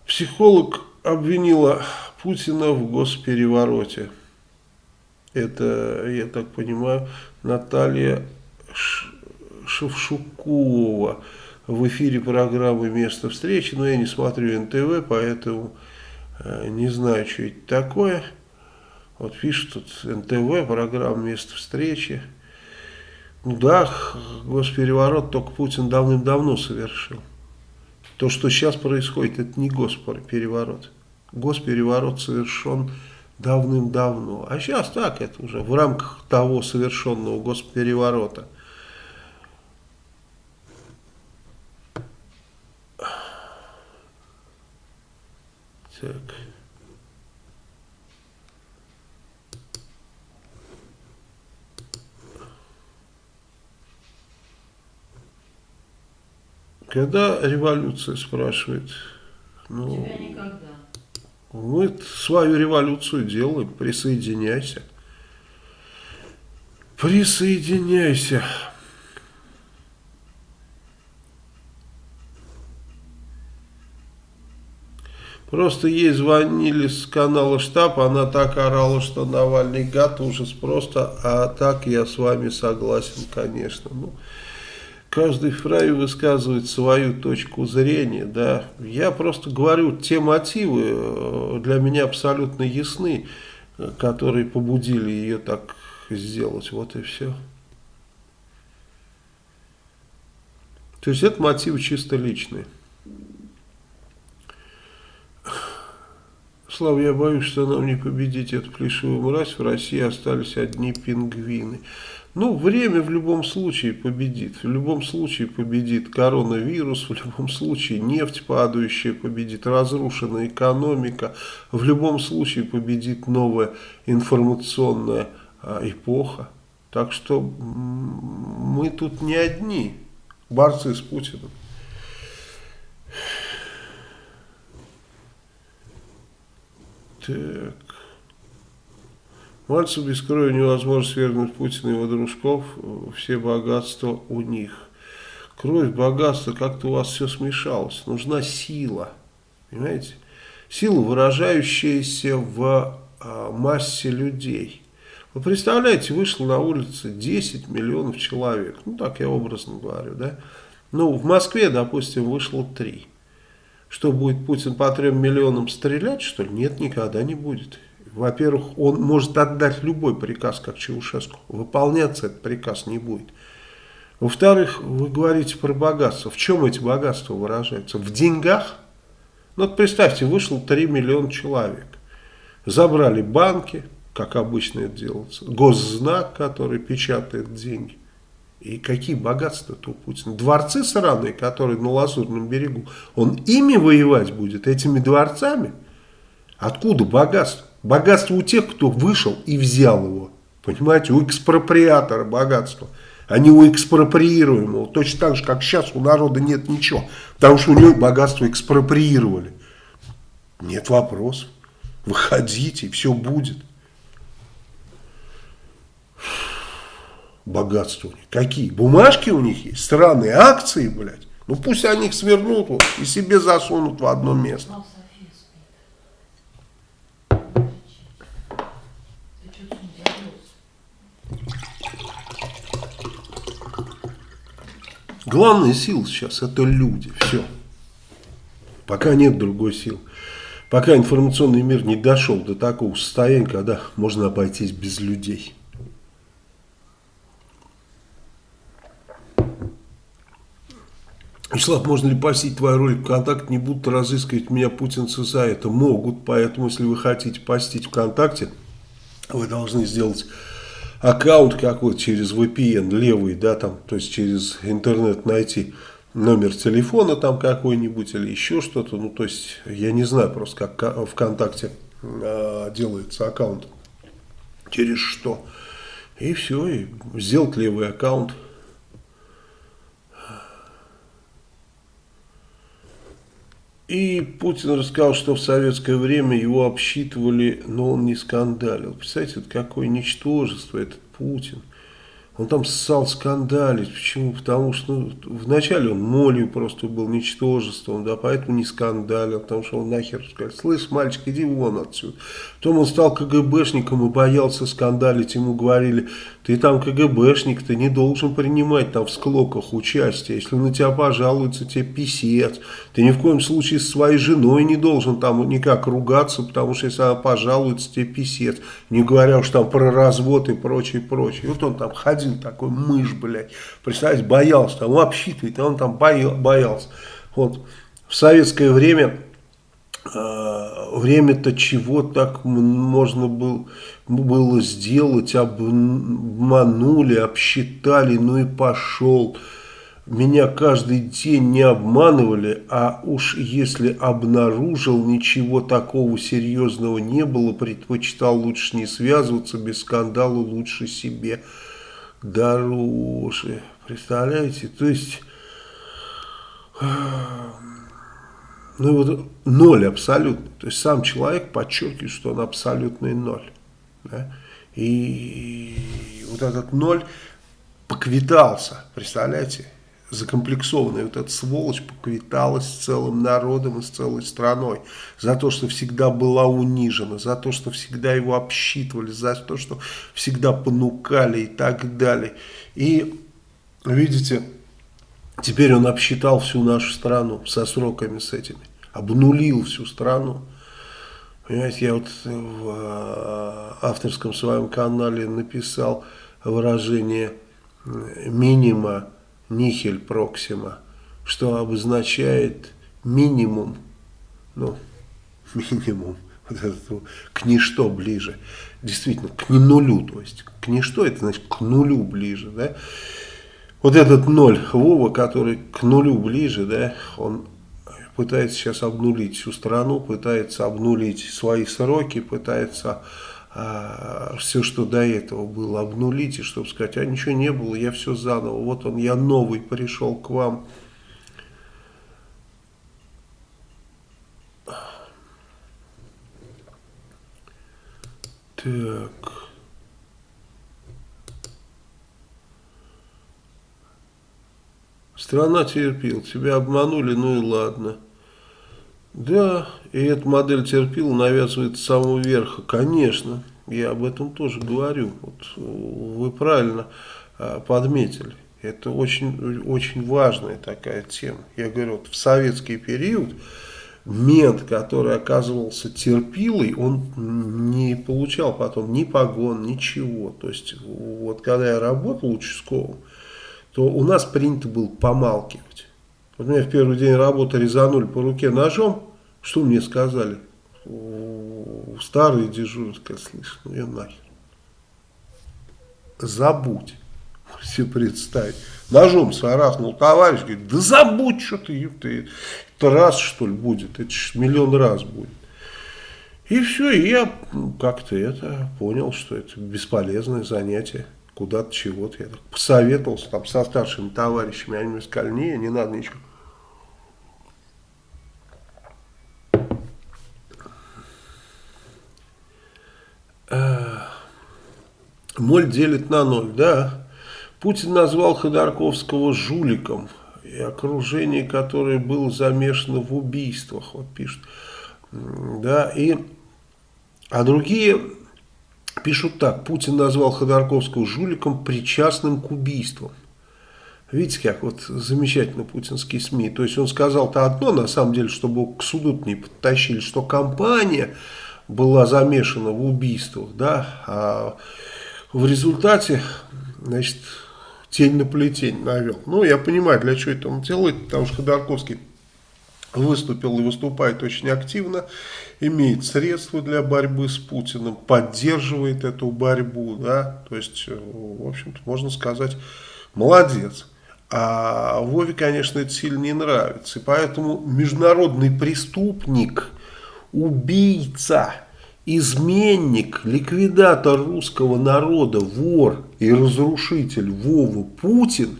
Психолог обвинила Путина в госперевороте. Это, я так понимаю, Наталья Шевшукова в эфире программы «Место встречи». Но я не смотрю НТВ, поэтому э, не знаю, что это такое. Вот пишут тут НТВ, программа «Место встречи». Ну да, госпереворот только Путин давным-давно совершил. То, что сейчас происходит, это не госпереворот. Госпереворот совершен давным-давно. А сейчас так, это уже в рамках того совершенного госпереворота – Так. Когда революция спрашивает? Ну, Тебя никогда. Мы свою революцию делаем, присоединяйся. Присоединяйся. Просто ей звонили с канала штаб, она так орала, что Навальный гад, ужас просто, а так я с вами согласен, конечно. Ну, каждый вправе высказывать свою точку зрения, да. Я просто говорю, те мотивы э, для меня абсолютно ясны, которые побудили ее так сделать, вот и все. То есть это мотивы чисто личные. Слава, я боюсь, что нам не победить эту плешивую мразь. В России остались одни пингвины. Ну, время в любом случае победит. В любом случае победит коронавирус, в любом случае нефть падающая победит, разрушенная экономика. В любом случае победит новая информационная а, эпоха. Так что мы тут не одни борцы с Путиным. Так. Мальцев без крови невозможно свергнуть Путина и его дружков. Все богатства у них. Кровь, богатство, как-то у вас все смешалось. Нужна сила. Понимаете? Сила, выражающаяся в а, массе людей. Вы представляете, вышло на улице 10 миллионов человек. Ну, так я образно говорю, да? Ну, в Москве, допустим, вышло 3. Что, будет Путин по трем миллионам стрелять, что ли? Нет, никогда не будет. Во-первых, он может отдать любой приказ, как Чаушеску. Выполняться этот приказ не будет. Во-вторых, вы говорите про богатство. В чем эти богатства выражаются? В деньгах? Ну, вот представьте, вышло 3 миллиона человек. Забрали банки, как обычно это делается. Госзнак, который печатает деньги. И какие богатства-то у Путина? Дворцы сраные, которые на Лазурном берегу. Он ими воевать будет, этими дворцами? Откуда богатство? Богатство у тех, кто вышел и взял его. Понимаете, у экспроприатора богатство, а не у экспроприируемого. Точно так же, как сейчас у народа нет ничего. Потому что у него богатство экспроприировали. Нет вопросов. Выходите, все будет. Богатства у них. Какие? Бумажки у них есть, странные акции, блядь. Ну пусть они их свернут вот, и себе засунут в одно место. Главная сила сейчас это люди, все. Пока нет другой силы. Пока информационный мир не дошел до такого состояния, когда можно обойтись без людей. Вячеслав, можно ли постить твою ролик ВКонтакте? Не будут разыскивать меня путинцы за это. Могут, поэтому если вы хотите постить ВКонтакте, вы должны сделать аккаунт какой-то через VPN левый, да, там, то есть через интернет найти номер телефона там какой-нибудь или еще что-то. Ну, то есть, я не знаю просто, как ВКонтакте э, делается аккаунт, через что. И все, и сделать левый аккаунт. И Путин рассказал, что в советское время его обсчитывали, но он не скандалил. Представляете, вот какое ничтожество этот Путин. Он там ссал скандалить. Почему? Потому что ну, вначале он молью просто был ничтожеством, да, поэтому не скандалил, потому что он нахер сказал, слышь, мальчик, иди вон отсюда. Потом он стал КГБшником и боялся скандалить. Ему говорили, ты там КГБшник, ты не должен принимать там в склоках участие. Если на тебя пожалуются, тебе писец. Ты ни в коем случае с своей женой не должен там никак ругаться, потому что если она пожалуется, тебе писец. Не говоря уж там про развод и прочее, прочее. Вот он там ходил такой мышь, блядь. Представляете, боялся, там обсчитывает, а он там боялся. Вот в советское время э, время-то чего так можно было, было сделать, обманули, обсчитали, ну и пошел. Меня каждый день не обманывали, а уж если обнаружил, ничего такого серьезного не было, предпочитал лучше не связываться, без скандала лучше себе дороже. Представляете? То есть, ну вот ноль абсолютно. То есть сам человек подчеркивает, что он абсолютный ноль. Да? И вот этот ноль поквитался, представляете? закомплексованная вот эта сволочь поквиталась с целым народом и с целой страной. За то, что всегда была унижена, за то, что всегда его обсчитывали, за то, что всегда понукали и так далее. И, видите, теперь он обсчитал всю нашу страну со сроками с этими, обнулил всю страну. Понимаете, я вот в э, авторском своем канале написал выражение минима нихель проксима, что обозначает минимум, ну, минимум, вот это, к ничто ближе, действительно, к нулю, то есть к ничто, это значит к нулю ближе, да, вот этот ноль Вова, который к нулю ближе, да, он пытается сейчас обнулить всю страну, пытается обнулить свои сроки, пытается а, все, что до этого было, обнулить, и чтобы сказать, а ничего не было, я все заново, вот он, я новый пришел к вам. Так. Страна терпел, тебя обманули, ну и ладно. Да, и эта модель терпила навязывает с самого верха. Конечно, я об этом тоже говорю. Вот вы правильно а, подметили. Это очень, очень важная такая тема. Я говорю, вот в советский период мент, который оказывался терпилой, он не получал потом ни погон, ничего. То есть, вот когда я работал участковым, то у нас принято было помалкивать. Вот меня в первый день работы резанули по руке ножом. Что мне сказали? старые дежурят, как слышно, ну и нахер. Забудь. Все представить. Ножом сарахнул товарищ, говорит, да забудь, что ты, ты это раз, что ли, будет, это ж миллион раз будет. И все, и я ну, как-то это понял, что это бесполезное занятие, куда-то чего-то. Я так посоветовался там со старшими товарищами, они мне сказали, не, не надо ничего. Моль делит на ноль, да. Путин назвал Ходорковского жуликом, и окружение, которое было замешано в убийствах, вот пишут. Да, и, а другие пишут так, Путин назвал Ходорковского жуликом, причастным к убийствам. Видите, как вот замечательно путинские СМИ. То есть он сказал-то одно, на самом деле, чтобы к суду не подтащили, что компания была замешана в убийствах, да, а в результате, значит, тень на плетень навел. Ну, я понимаю, для чего это он делает, потому что Ходорковский выступил и выступает очень активно, имеет средства для борьбы с Путиным, поддерживает эту борьбу, да, то есть, в общем-то, можно сказать, молодец. А Вове, конечно, это сильно не нравится, и поэтому международный преступник, убийца – изменник, ликвидатор русского народа, вор и разрушитель Вова Путин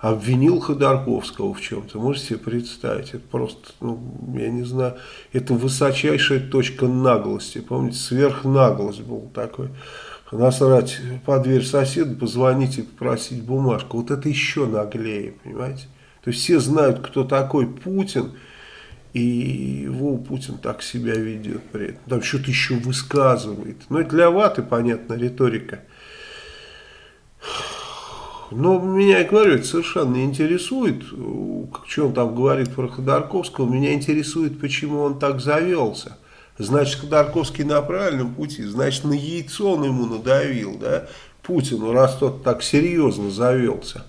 обвинил Ходорковского в чем-то. Можете себе представить? Это просто, ну, я не знаю, это высочайшая точка наглости. Помните, сверхнаглость был такой. Насрать под дверь соседа, позвонить и попросить бумажку. Вот это еще наглее, понимаете? То есть все знают, кто такой Путин – и его Путин так себя ведет при этом. Там что-то еще высказывает. Но ну, это для ваты, понятно, риторика. Но меня, я говорю, это совершенно не интересует, что он там говорит про Ходорковского. Меня интересует, почему он так завелся. Значит, Ходорковский на правильном пути. Значит, на яйцо он ему надавил, да, Путину, раз тот так серьезно завелся.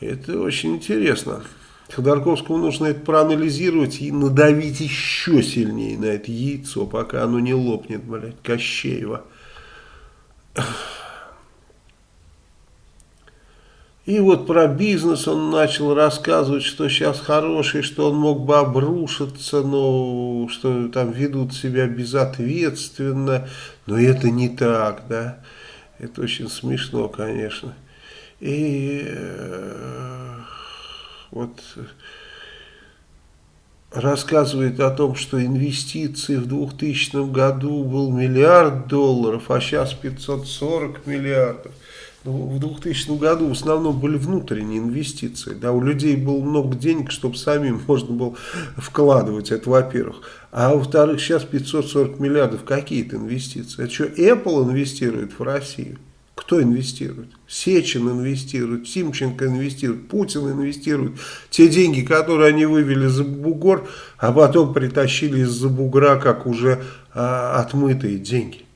Это очень интересно. Ходорковскому нужно это проанализировать и надавить еще сильнее на это яйцо, пока оно не лопнет, блядь, Кощеева. И вот про бизнес он начал рассказывать, что сейчас хороший, что он мог бы обрушиться, но что там ведут себя безответственно. Но это не так, да. Это очень смешно, конечно. И э, вот рассказывает о том, что инвестиции в 2000 году был миллиард долларов, а сейчас 540 миллиардов. В 2000 году в основном были внутренние инвестиции. Да, у людей было много денег, чтобы самим можно было вкладывать, это во-первых. А во-вторых, сейчас 540 миллиардов какие-то инвестиции. Это что, Apple инвестирует в Россию? Кто инвестирует? Сечин инвестирует, Тимченко инвестирует, Путин инвестирует. Те деньги, которые они вывели за бугор, а потом притащили из-за бугра, как уже а, отмытые деньги.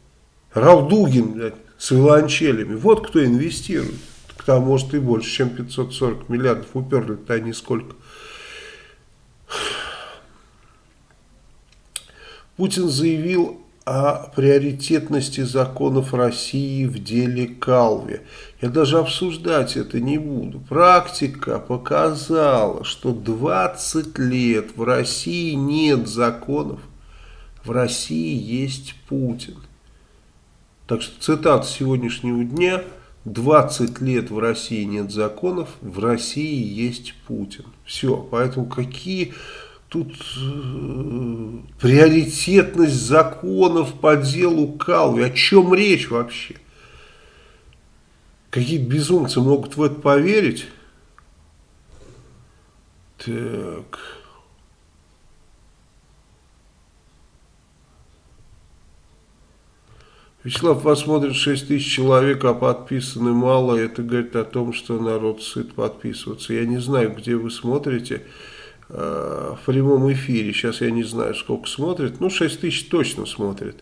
Ралдугин, блядь, с виланчелями. Вот кто инвестирует. Там, может, и больше, чем 540 миллиардов уперли-то они сколько. Путин заявил о приоритетности законов России в деле Калви. Я даже обсуждать это не буду. Практика показала, что 20 лет в России нет законов. В России есть Путин. Так что цитата сегодняшнего дня. 20 лет в России нет законов, в России есть Путин. Все, поэтому какие Тут э, приоритетность законов по делу Калви. О чем речь вообще? Какие безумцы могут в это поверить? Так. Вячеслав посмотрит 6 тысяч человек, а подписаны мало. Это говорит о том, что народ сыт подписываться. Я не знаю, где вы смотрите. Э, в прямом эфире. Сейчас я не знаю, сколько смотрит. Ну, 6 тысяч точно смотрит.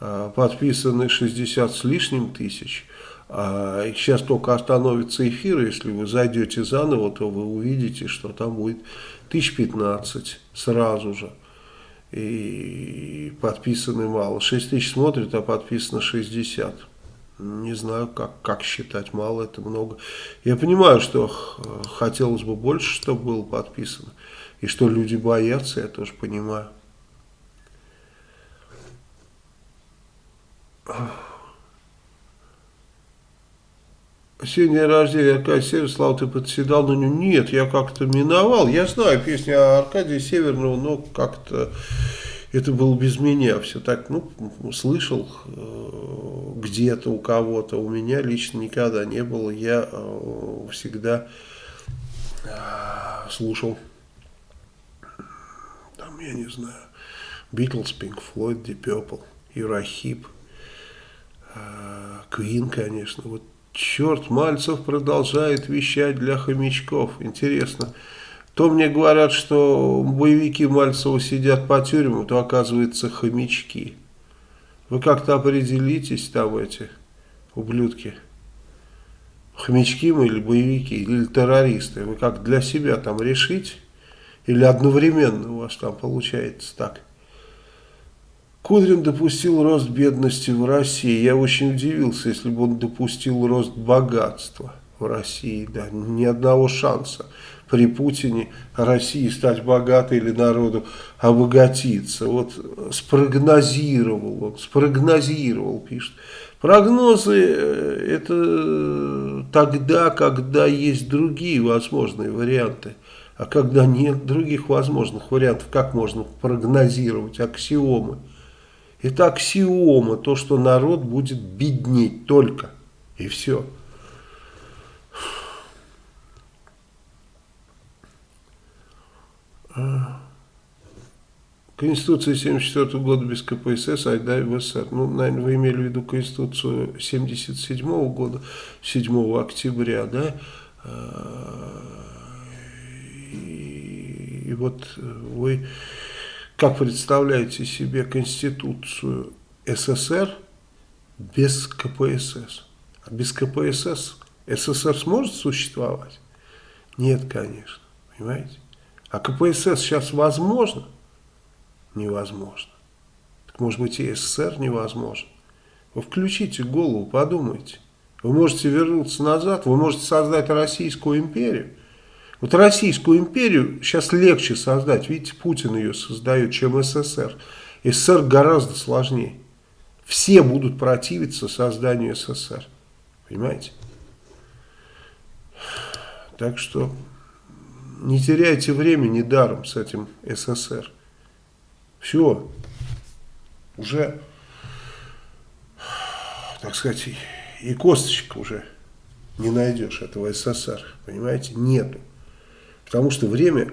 Э, подписаны 60 с лишним тысяч. А сейчас только остановится эфир, если вы зайдете заново, то вы увидите, что там будет 1015 сразу же. И подписаны мало. 6 тысяч смотрят, а подписано 60. Не знаю, как, как считать, мало это много. Я понимаю, что хотелось бы больше, чтобы было подписано. И что люди боятся, я тоже понимаю. Сегодня рождения Аркадия Северного, Слава, ты подседал на нем? Нет, я как-то миновал. Я знаю песню Аркадия Северного, но как-то это было без меня. Все так, ну, слышал э, где-то у кого-то. У меня лично никогда не было. Я э, всегда э, слушал, там, я не знаю, Beatles, Pink Floyd, Deep Purple, Юрахип, Queen, конечно. Вот Черт, Мальцев продолжает вещать для хомячков. Интересно. То мне говорят, что боевики Мальцева сидят по тюрьмам, то оказывается хомячки. Вы как-то определитесь там эти ублюдки. Хомячки мы или боевики, или террористы. Вы как для себя там решите? Или одновременно у вас там получается так? Кудрин допустил рост бедности в России. Я очень удивился, если бы он допустил рост богатства в России. Да, ни одного шанса при Путине России стать богатой или народу обогатиться. Вот спрогнозировал он, спрогнозировал, пишет. Прогнозы э, это тогда, когда есть другие возможные варианты. А когда нет других возможных вариантов, как можно прогнозировать аксиомы? Это аксиома, то, что народ будет беднеть только. И все. Конституция 74 года без КПСС, айда в СССР. Ну, наверное, вы имели в виду Конституцию 77 года, 7 октября, да? И, и вот вы как представляете себе Конституцию СССР без КПСС? А без КПСС СССР сможет существовать? Нет, конечно. Понимаете? А КПСС сейчас возможно? Невозможно. Так может быть и СССР невозможно. Вы включите голову, подумайте. Вы можете вернуться назад, вы можете создать Российскую империю. Вот Российскую империю сейчас легче создать. Видите, Путин ее создает, чем СССР. СССР гораздо сложнее. Все будут противиться созданию СССР. Понимаете? Так что не теряйте времени даром с этим СССР. Все. Уже, так сказать, и косточек уже не найдешь этого СССР. Понимаете? Нету. Потому что время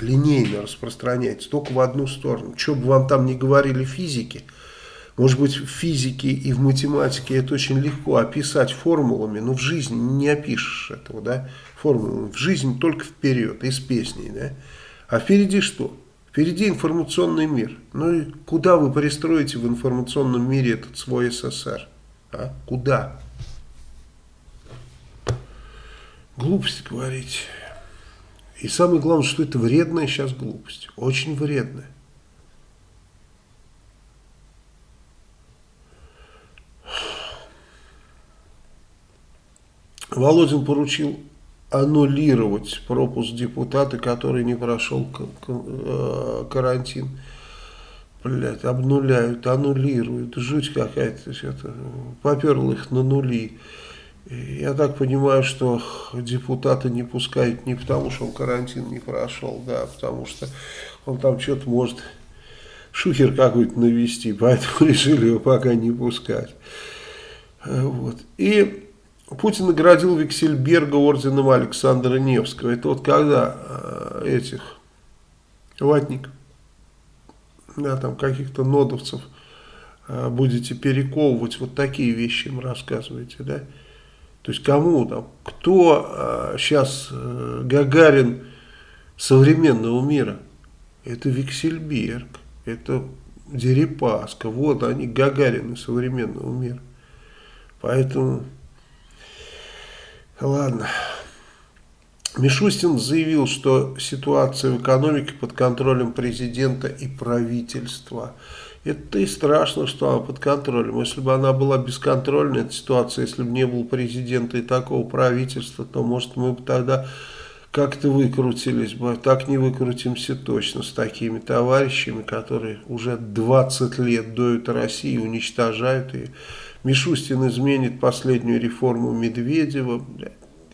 линейно распространяется только в одну сторону. Что бы вам там ни говорили физики, может быть в физике и в математике это очень легко описать формулами, но в жизни не опишешь этого, да, формулами. В жизни только вперед, из песней, да. А впереди что? Впереди информационный мир. Ну и куда вы пристроите в информационном мире этот свой СССР? А? Куда? Глупость говорить. И самое главное, что это вредная сейчас глупость. Очень вредная. Володин поручил аннулировать пропуск депутата, который не прошел э, карантин. Блять, обнуляют, аннулируют. Жуть какая-то. Поперл их на нули. Я так понимаю, что депутата не пускают не потому, что он карантин не прошел, да, а потому что он там что-то может шухер какой-то навести, поэтому решили его пока не пускать. Вот. И Путин наградил Виксельберга орденом Александра Невского. Это вот когда э, этих ватник, да, там каких-то нодовцев э, будете перековывать, вот такие вещи им рассказываете, да, то есть кому там, кто сейчас а, Гагарин современного мира? Это Виксельберг, это Дерипаска, вот они Гагарины современного мира. Поэтому, ладно, Мишустин заявил, что ситуация в экономике под контролем президента и правительства. Это и страшно, что она под контролем. Если бы она была бесконтрольной, эта ситуация, если бы не было президента и такого правительства, то, может, мы бы тогда как-то выкрутились бы. Так не выкрутимся точно с такими товарищами, которые уже 20 лет доют Россию, уничтожают ее. Мишустин изменит последнюю реформу Медведева.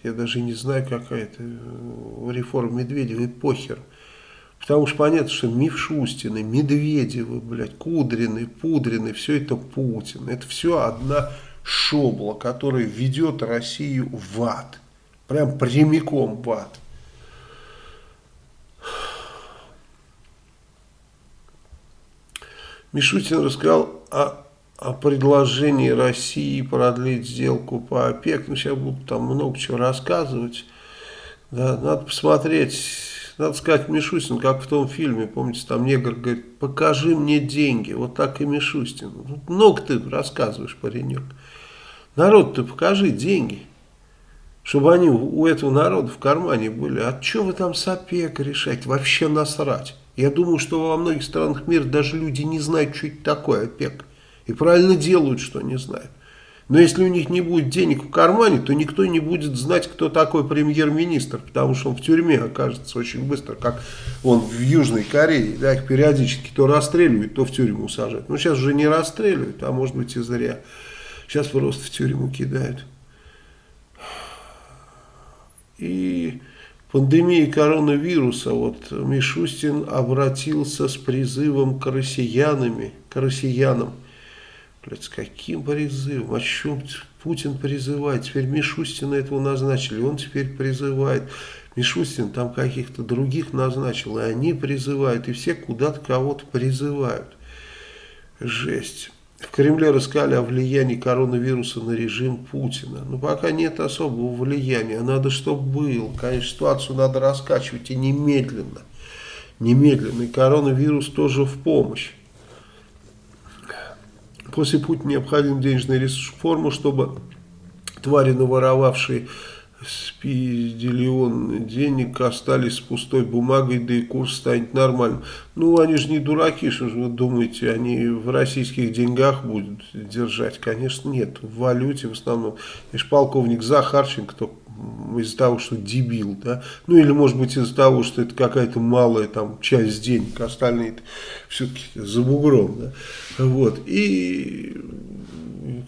Я даже не знаю, какая это э, реформа Медведева, и похер. Потому что понятно, что Мишустины, Медведевы, блядь, Кудрины, Пудрины, все это Путин. Это все одна шобла, которая ведет Россию в ад. Прям прямиком в ад. Мишутин рассказал о о предложении России продлить сделку по ОПЕК. Ну, сейчас буду там много чего рассказывать. Да, надо посмотреть, надо сказать Мишустин, как в том фильме, помните, там негр говорит, покажи мне деньги. Вот так и Мишустин. Много ты рассказываешь, паренек. Народ, ты покажи деньги. Чтобы они у этого народа в кармане были. А что вы там с ОПЕК решать? Вообще насрать. Я думаю, что во многих странах мира даже люди не знают, что это такое ОПЕК. И правильно делают, что не знают. Но если у них не будет денег в кармане, то никто не будет знать, кто такой премьер-министр, потому что он в тюрьме окажется очень быстро, как он в Южной Корее, да, их периодически то расстреливают, то в тюрьму сажают. Ну, сейчас уже не расстреливают, а может быть и зря. Сейчас просто в тюрьму кидают. И пандемия коронавируса, вот Мишустин обратился с призывом к россиянами, к россиянам, Блядь, с каким призывом? О чем Путин призывает? Теперь Мишустина этого назначили, он теперь призывает. Мишустин там каких-то других назначил, и они призывают, и все куда-то кого-то призывают. Жесть. В Кремле рассказали о влиянии коронавируса на режим Путина. Но пока нет особого влияния. Надо, чтобы был. Конечно, ситуацию надо раскачивать и немедленно. Немедленно. И коронавирус тоже в помощь. После Путина необходим денежный ресурс форму, чтобы твари, наворовавшие спиделион денег, остались с пустой бумагой, да и курс станет нормальным. Ну, они же не дураки, что же вы думаете, они в российских деньгах будут держать? Конечно, нет, в валюте в основном. И полковник Захарченко, из-за того, что дебил, да, ну или может быть из-за того, что это какая-то малая там часть денег, остальные все-таки за бугром, да, вот, и,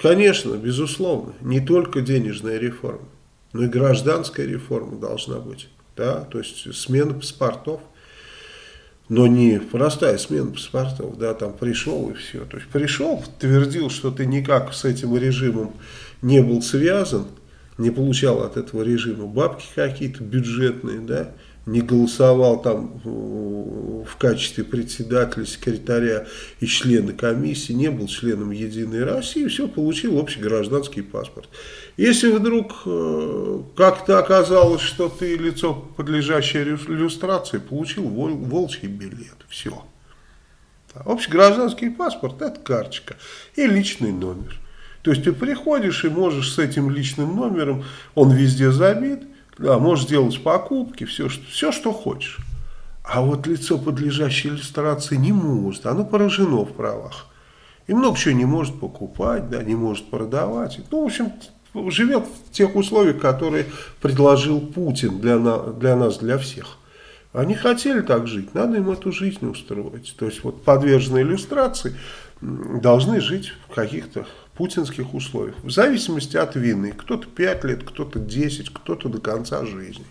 конечно, безусловно, не только денежная реформа, но и гражданская реформа должна быть, да, то есть смена паспортов, но не простая смена паспортов, да, там пришел и все, то есть пришел, твердил, что ты никак с этим режимом не был связан, не получал от этого режима бабки какие-то бюджетные, да, не голосовал там в качестве председателя, секретаря и члена комиссии, не был членом Единой России, все, получил общий гражданский паспорт. Если вдруг э, как-то оказалось, что ты лицо, подлежащее иллюстрации, получил вол, волчий билет, все. Общий гражданский паспорт – это карточка и личный номер. То есть ты приходишь и можешь с этим личным номером, он везде забит, да, можешь делать покупки, все, что, все, что хочешь. А вот лицо, подлежащее иллюстрации, не может, оно поражено в правах. И много чего не может покупать, да, не может продавать. Ну, в общем, живет в тех условиях, которые предложил Путин для, на, для нас, для всех. Они хотели так жить, надо им эту жизнь устроить. То есть вот подверженные иллюстрации должны жить в каких-то путинских условиях. В зависимости от вины. Кто-то 5 лет, кто-то 10, кто-то до конца жизни.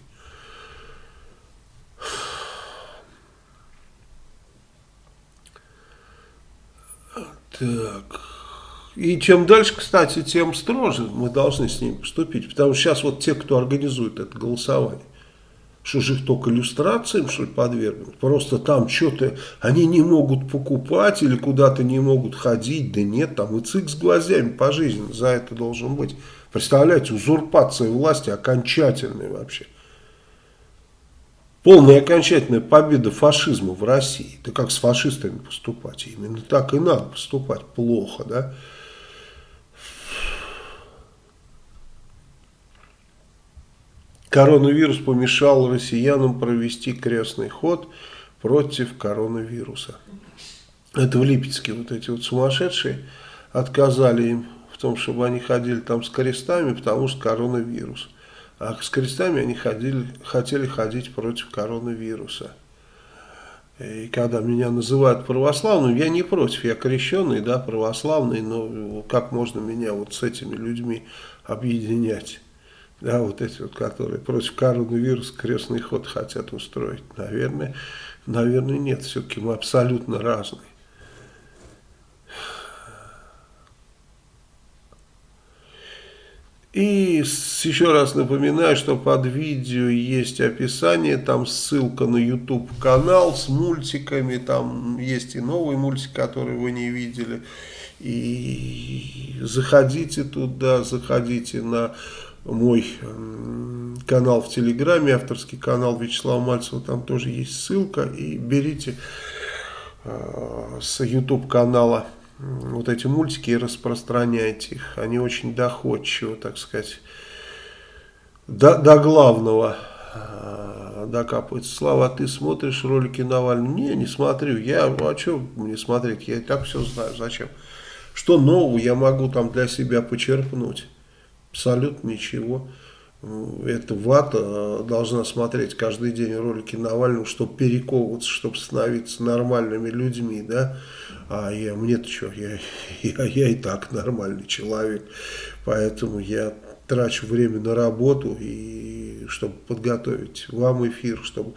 Так. И чем дальше, кстати, тем строже мы должны с ним поступить. Потому что сейчас вот те, кто организует это голосование, что же их только иллюстрациям, что ли, подвергнуть? Просто там что-то они не могут покупать или куда-то не могут ходить. Да нет, там и цик с глазями по жизни за это должен быть. Представляете, узурпация власти окончательная вообще. Полная окончательная победа фашизма в России. Да как с фашистами поступать? Именно так и надо поступать. Плохо, да? Коронавирус помешал россиянам провести крестный ход против коронавируса. Это в Липецке вот эти вот сумасшедшие отказали им в том, чтобы они ходили там с крестами, потому что коронавирус. А с крестами они ходили, хотели ходить против коронавируса. И когда меня называют православным, я не против, я крещенный, да, православный, но как можно меня вот с этими людьми объединять? Да, вот эти вот, которые против коронавируса крестный ход хотят устроить. Наверное, наверное нет, все-таки мы абсолютно разные. И еще раз напоминаю, что под видео есть описание, там ссылка на YouTube канал с мультиками, там есть и новый мультик, который вы не видели. И заходите туда, заходите на мой канал в Телеграме, авторский канал Вячеслава Мальцева, там тоже есть ссылка. И берите э, с YouTube канала вот эти мультики и распространяйте их. Они очень доходчивы, так сказать, до, до главного э, докапываются. Слава, а ты смотришь ролики Навального? Не, не смотрю. Я, а что мне смотреть? Я и так все знаю. Зачем? Что нового я могу там для себя почерпнуть? Абсолютно ничего. Эта вата э, должна смотреть каждый день ролики Навального, чтобы перековываться, чтобы становиться нормальными людьми, да. А я, мне-то что, я, я, я и так нормальный человек, поэтому я трачу время на работу, и чтобы подготовить вам эфир, чтобы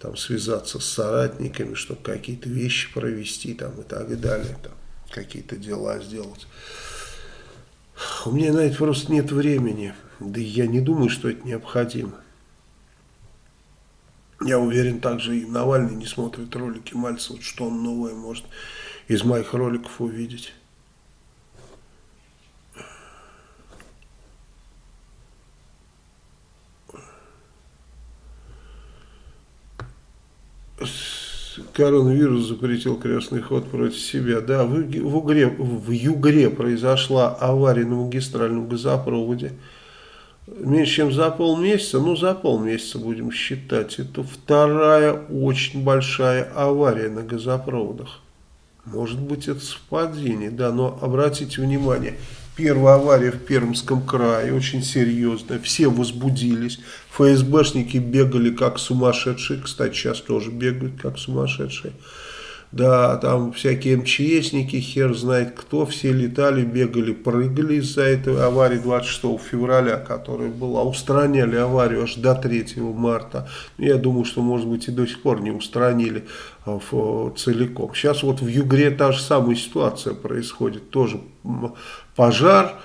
там связаться с соратниками, чтобы какие-то вещи провести там и так далее, там какие-то дела сделать. У меня на это просто нет времени. Да и я не думаю, что это необходимо. Я уверен, также и Навальный не смотрит ролики Мальцева, что он новое может из моих роликов увидеть. Коронавирус запретил крестный ход против себя. Да, в, в, Угре, в Югре произошла авария на магистральном газопроводе. Меньше чем за полмесяца, ну за полмесяца будем считать. Это вторая очень большая авария на газопроводах. Может быть это совпадение, да, но обратите внимание, Первая авария в Пермском крае, очень серьезная, все возбудились, ФСБшники бегали как сумасшедшие, кстати, сейчас тоже бегают как сумасшедшие. Да, там всякие МЧСники, хер знает кто, все летали, бегали, прыгали из-за этой аварии 26 февраля, которая была. Устраняли аварию аж до 3 марта. Я думаю, что, может быть, и до сих пор не устранили а, целиком. Сейчас вот в Югре та же самая ситуация происходит. Тоже пожар,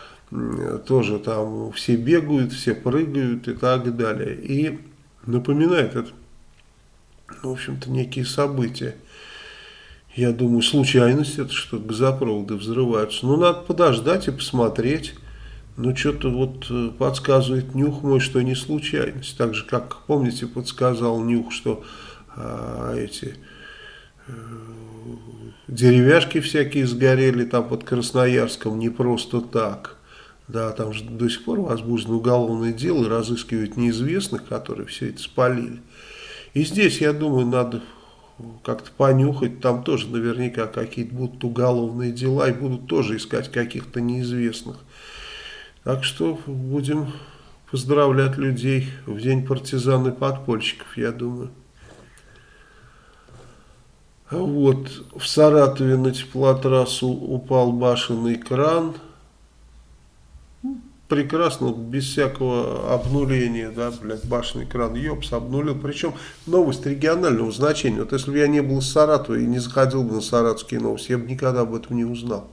тоже там все бегают, все прыгают и так далее. И напоминает это, в общем-то, некие события. Я думаю, случайность это, что газопроводы взрываются. Ну, надо подождать и посмотреть. Ну, что-то вот э, подсказывает нюх мой, что не случайность. Так же, как, помните, подсказал нюх, что а, эти а, деревяшки всякие сгорели там под Красноярском не просто так. Да, там же до сих пор возбуждено уголовное дело и разыскивают неизвестных, которые все это спалили. И здесь, я думаю, надо как-то понюхать, там тоже наверняка какие-то будут уголовные дела и будут тоже искать каких-то неизвестных. Так что будем поздравлять людей в день партизан и подпольщиков, я думаю. Вот, в Саратове на теплотрассу упал башенный кран – прекрасно, без всякого обнуления, да, блядь, башенный кран, ёпс, обнулил. Причем новость регионального значения. Вот если бы я не был из Саратова и не заходил бы на саратовские новости, я бы никогда об этом не узнал.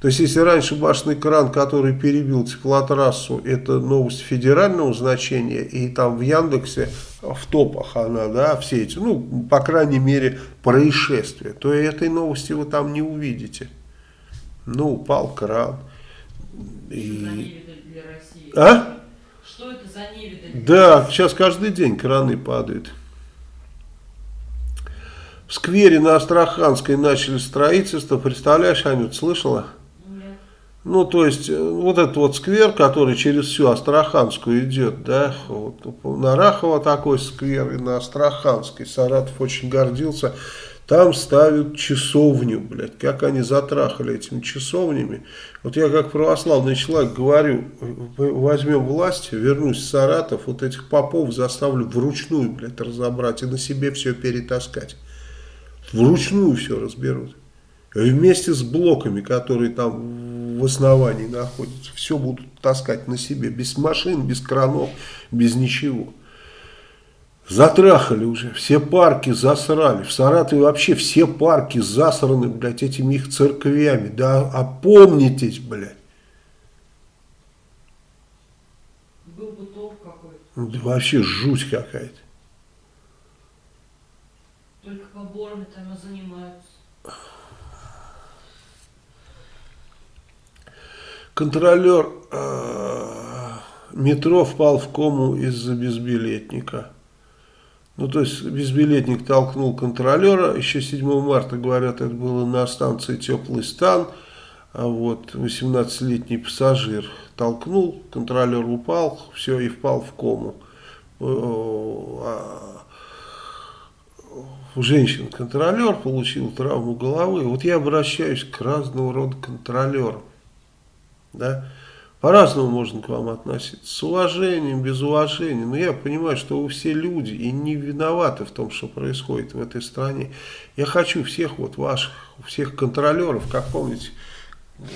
То есть, если раньше башенный кран, который перебил теплотрассу, это новость федерального значения, и там в Яндексе в топах она, да, все эти, ну, по крайней мере, происшествия, то этой новости вы там не увидите. Ну, упал кран. И... А? Что это за невидаль? Да, сейчас каждый день краны падают. В сквере на Астраханской начали строительство. Представляешь, Анют, слышала? Ну, то есть, э, вот этот вот сквер, который через всю Астраханскую идет, да, вот, на Рахово такой сквер и на Астраханской. Саратов очень гордился. Там ставят часовню, блядь. Как они затрахали этими часовнями. Вот я как православный человек говорю, возьмем власть, вернусь в Саратов, вот этих попов заставлю вручную, блядь, разобрать и на себе все перетаскать. Вручную все разберут. Вместе с блоками, которые там в основании находятся. Все будут таскать на себе. Без машин, без кранов, без ничего. Затрахали уже, все парки засрали. В Саратове вообще все парки засраны, блядь, этими их церквями. Да опомнитесь, блядь. Был бы толк какой-то. Да вообще жуть какая-то. Только поборами там и занимаются. Контролер э, метро впал в кому из-за безбилетника. Ну, то есть, безбилетник толкнул контролера, еще 7 марта, говорят, это было на станции «Теплый стан», а вот 18-летний пассажир толкнул, контролер упал, все, и впал в кому. А, Женщина-контролер получил травму головы. Вот я обращаюсь к разного рода контролерам. Да? По-разному можно к вам относиться. С уважением, без уважения. Но я понимаю, что вы все люди и не виноваты в том, что происходит в этой стране. Я хочу всех вот ваших, всех контролеров, как помните,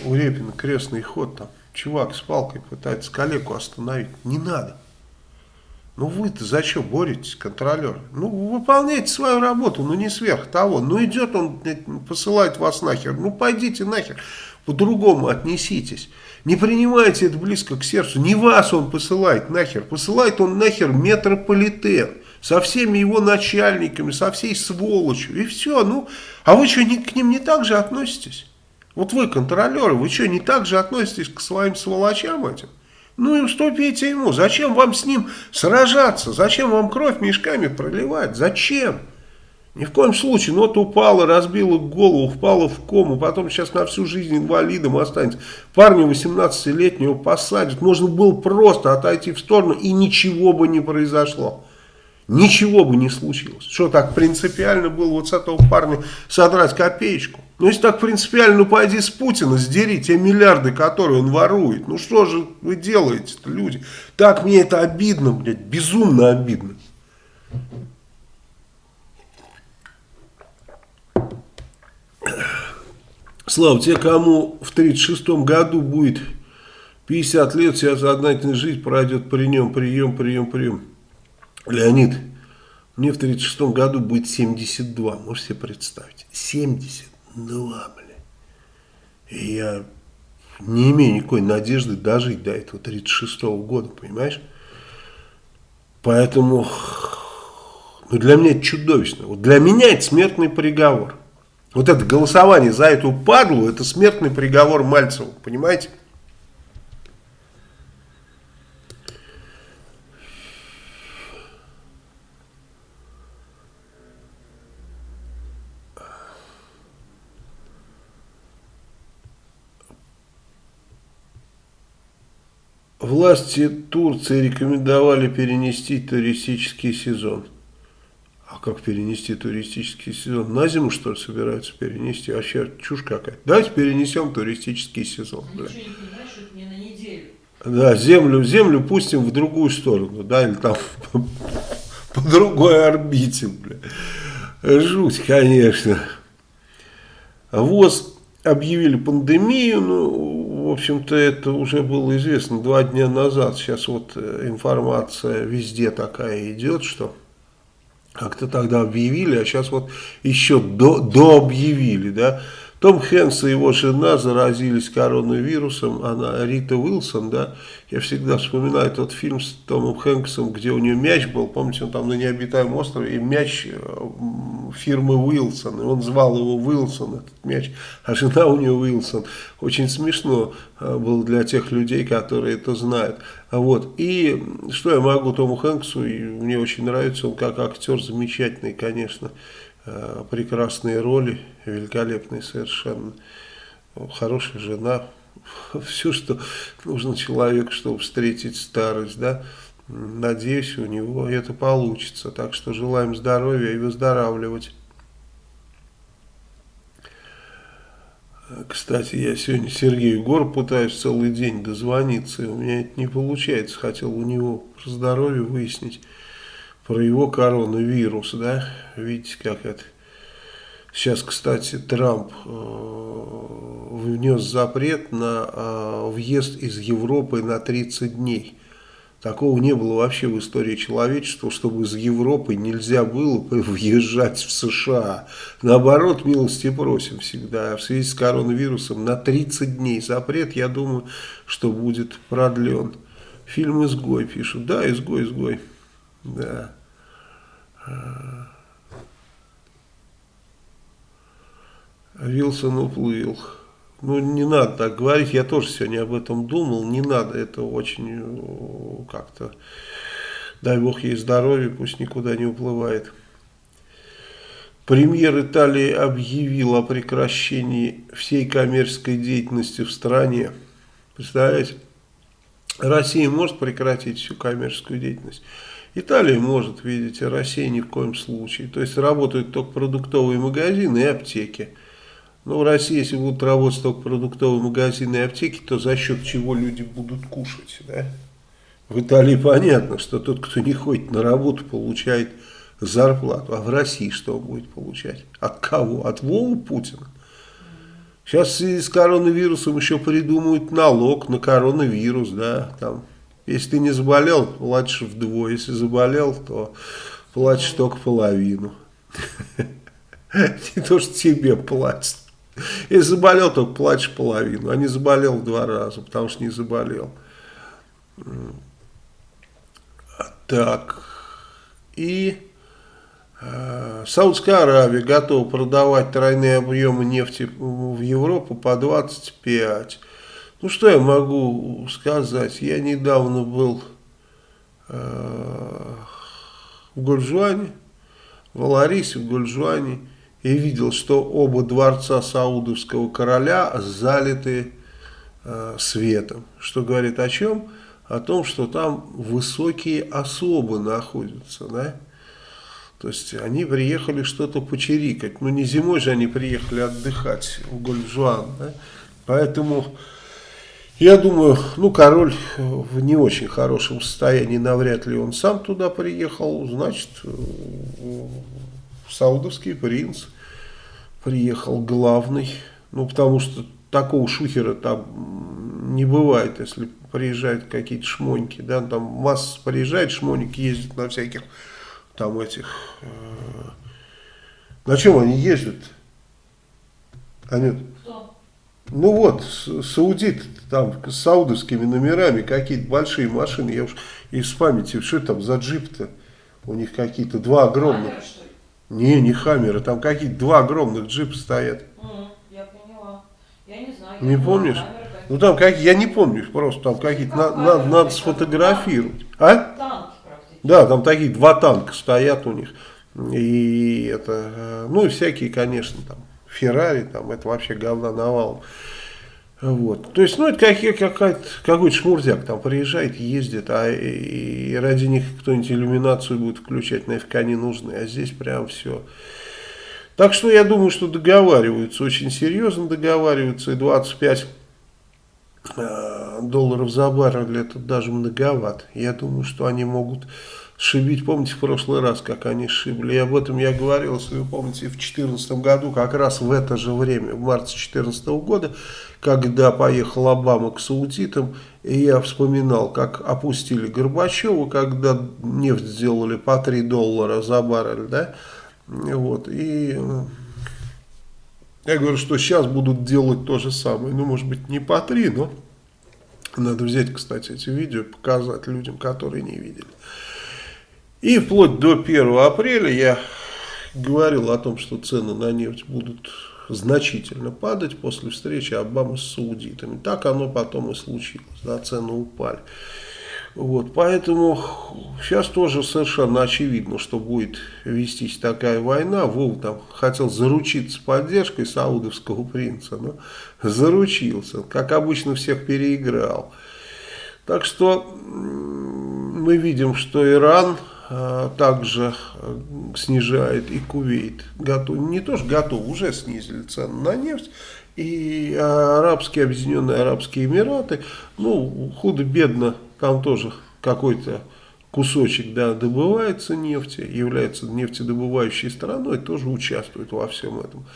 у Репина крестный ход там. Чувак с палкой пытается коллегу остановить. Не надо. Ну вы-то зачем боретесь, контролер? Ну выполняйте свою работу, ну не сверх того. Ну идет он, посылает вас нахер. Ну пойдите нахер, по-другому отнеситесь. Не принимайте это близко к сердцу. Не вас он посылает нахер. Посылает он нахер метрополитен. Со всеми его начальниками, со всей сволочью. И все. Ну, а вы что, не, к ним не так же относитесь? Вот вы, контролеры, вы что, не так же относитесь к своим сволочам этим? Ну и уступите ему. Зачем вам с ним сражаться? Зачем вам кровь мешками проливать? Зачем? Ни в коем случае. Ну вот упала, разбила голову, впала в кому, потом сейчас на всю жизнь инвалидом останется. Парня 18-летнего посадят. Можно было просто отойти в сторону и ничего бы не произошло. Ничего бы не случилось. Что так принципиально было вот с этого парня содрать копеечку? Ну если так принципиально, ну пойди с Путина, сдери те миллиарды, которые он ворует. Ну что же вы делаете-то, люди? Так мне это обидно, блядь, безумно обидно. Слава, те, кому в 36 году будет 50 лет, вся сознательная жизнь пройдет при нем, прием, прием, прием. Леонид, мне в 36 году будет 72, можете себе представить? 72, бля. И я не имею никакой надежды дожить до этого 36 -го года, понимаешь? Поэтому, ну для меня это чудовищно. Вот для меня это смертный приговор. Вот это голосование за эту падлу, это смертный приговор Мальцеву, понимаете? Власти Турции рекомендовали перенести туристический сезон. А как перенести туристический сезон? На зиму, что ли, собираются перенести? Вообще чушь какая. Давайте перенесем туристический сезон. Ничего не понимаешь, это не на неделю. Да, землю, землю пустим в другую сторону, да, или там по, по другой орбите, бля. Жуть, конечно. ВОЗ объявили пандемию, ну, в общем-то, это уже было известно два дня назад. Сейчас вот э, информация везде такая идет, что как-то тогда объявили, а сейчас вот еще до, объявили, да. Том Хэнкс и его жена заразились коронавирусом, она Рита Уилсон, да, я всегда вспоминаю тот фильм с Томом Хэнксом, где у нее мяч был, помните, он там на необитаемом острове, и мяч э, фирмы Уилсон, и он звал его Уилсон, этот мяч, а жена у нее Уилсон. Очень смешно э, было для тех людей, которые это знают. Вот. И что я могу Тому Хэнксу, и мне очень нравится, он как актер замечательный, конечно, Э, прекрасные роли, великолепные совершенно. Хорошая жена, все, что нужно человеку, чтобы встретить старость, да, надеюсь, у него это получится. Так что желаем здоровья и выздоравливать. Кстати, я сегодня Сергею Гор пытаюсь целый день дозвониться, и у меня это не получается. Хотел у него про здоровье выяснить, про его коронавирус, да. Видите, как это... Сейчас, кстати, Трамп э, внес запрет на э, въезд из Европы на 30 дней. Такого не было вообще в истории человечества, чтобы из Европы нельзя было въезжать в США. Наоборот, милости просим всегда. В связи с коронавирусом на 30 дней запрет, я думаю, что будет продлен. Фильм «Изгой» пишут. Да, «Изгой», «Изгой». Да. Вилсон уплыл. Ну, не надо так говорить, я тоже сегодня об этом думал, не надо, это очень э, как-то, дай бог ей здоровье, пусть никуда не уплывает. Премьер Италии объявил о прекращении всей коммерческой деятельности в стране. Представляете? Россия может прекратить всю коммерческую деятельность. Италия может, видите, Россия ни в коем случае. То есть работают только продуктовые магазины и аптеки. Ну, в России, если будут работать только продуктовые магазины и аптеки, то за счет чего люди будут кушать, да? В Италии понятно, что тот, кто не ходит на работу, получает зарплату. А в России что он будет получать? От кого? От Вовы Путина? Сейчас в связи с коронавирусом еще придумают налог на коронавирус, да, там. Если ты не заболел, платишь вдвое. Если заболел, то платишь только половину. Не то, что тебе платят. Если заболел, только плачешь половину, а не заболел два раза, потому что не заболел. Так, и э, Саудская Аравия готова продавать тройные объемы нефти в Европу по 25. Ну, что я могу сказать? Я недавно был э, в Гульжуане, в Аларисе, в Гульжуане, и видел, что оба дворца саудовского короля залиты э, светом. Что говорит о чем? О том, что там высокие особы находятся, да? То есть они приехали что-то почерикать. Ну не зимой же они приехали отдыхать в Гольджуан, да? Поэтому я думаю, ну король в не очень хорошем состоянии, навряд ли он сам туда приехал, значит саудовский принц приехал главный, ну потому что такого шухера там не бывает, если приезжают какие-то шмоньки, да, там масса приезжает, шмоник ездит на всяких там этих, э, на чем они ездят? Они, Кто? Ну вот, саудиты там с саудовскими номерами, какие-то большие машины, я уж из памяти, что там за джип-то? У них какие-то два огромных. Камера, не, не Хаммеры, там какие-то два огромных джипа стоят. я поняла. Я не знаю. Не помнишь? Ну там какие, я не помню, просто там какие-то, на, на, надо сфотографировать. А? Танки Да, там такие два танка стоят у них. И это, э, ну и всякие, конечно, там, Феррари, там, это вообще говна навалом. Вот. То есть, ну, это какой-то какой шмурзяк там приезжает, ездит, а и ради них кто-нибудь иллюминацию будет включать, нафиг они нужны, а здесь прям все. Так что я думаю, что договариваются, очень серьезно договариваются, и 25 э, долларов за баррель это даже многовато. Я думаю, что они могут шибить. Помните в прошлый раз, как они шибли? Об этом я говорил, если вы помните, в 2014 году, как раз в это же время, в марте 2014 года, когда поехал Обама к саудитам, и я вспоминал, как опустили Горбачева, когда нефть сделали по 3 доллара за баррель, да, вот, и э, я говорю, что сейчас будут делать то же самое, ну, может быть, не по 3, но надо взять, кстати, эти видео, показать людям, которые не видели. И вплоть до 1 апреля я говорил о том, что цены на нефть будут значительно падать после встречи Обамы с саудитами. Так оно потом и случилось, да, цены упали. Вот, поэтому сейчас тоже совершенно очевидно, что будет вестись такая война. Вов там хотел заручиться поддержкой саудовского принца, но заручился. Как обычно всех переиграл. Так что мы видим, что Иран также а, снижает и Кувейт готов, не то что готов, уже снизили цены на нефть. И арабские, объединенные Арабские Эмираты, ну, худо-бедно, там тоже какой-то кусочек да, добывается нефти, является нефтедобывающей страной, тоже участвует во всем этом.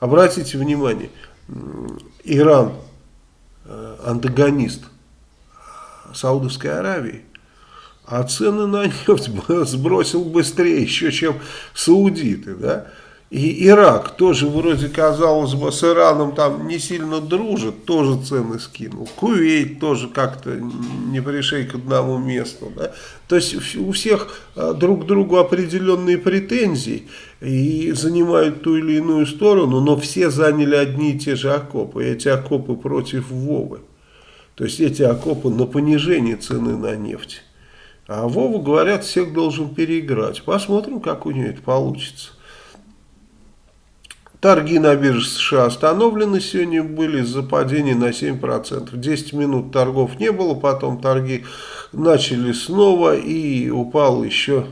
Обратите внимание, Иран, э, антагонист Саудовской Аравии, а цены на нефть сбросил быстрее еще, чем саудиты, да, и Ирак тоже вроде, казалось бы, с Ираном там не сильно дружит, тоже цены скинул. Кувейт тоже как-то не пришей к одному месту. Да? То есть у всех а, друг к другу определенные претензии и занимают ту или иную сторону, но все заняли одни и те же окопы. И эти окопы против Вовы. То есть эти окопы на понижение цены на нефть. А Вова, говорят, всех должен переиграть. Посмотрим, как у нее это получится. Торги на бирже США остановлены сегодня были из-за падения на 7%. 10 минут торгов не было, потом торги начали снова и упало еще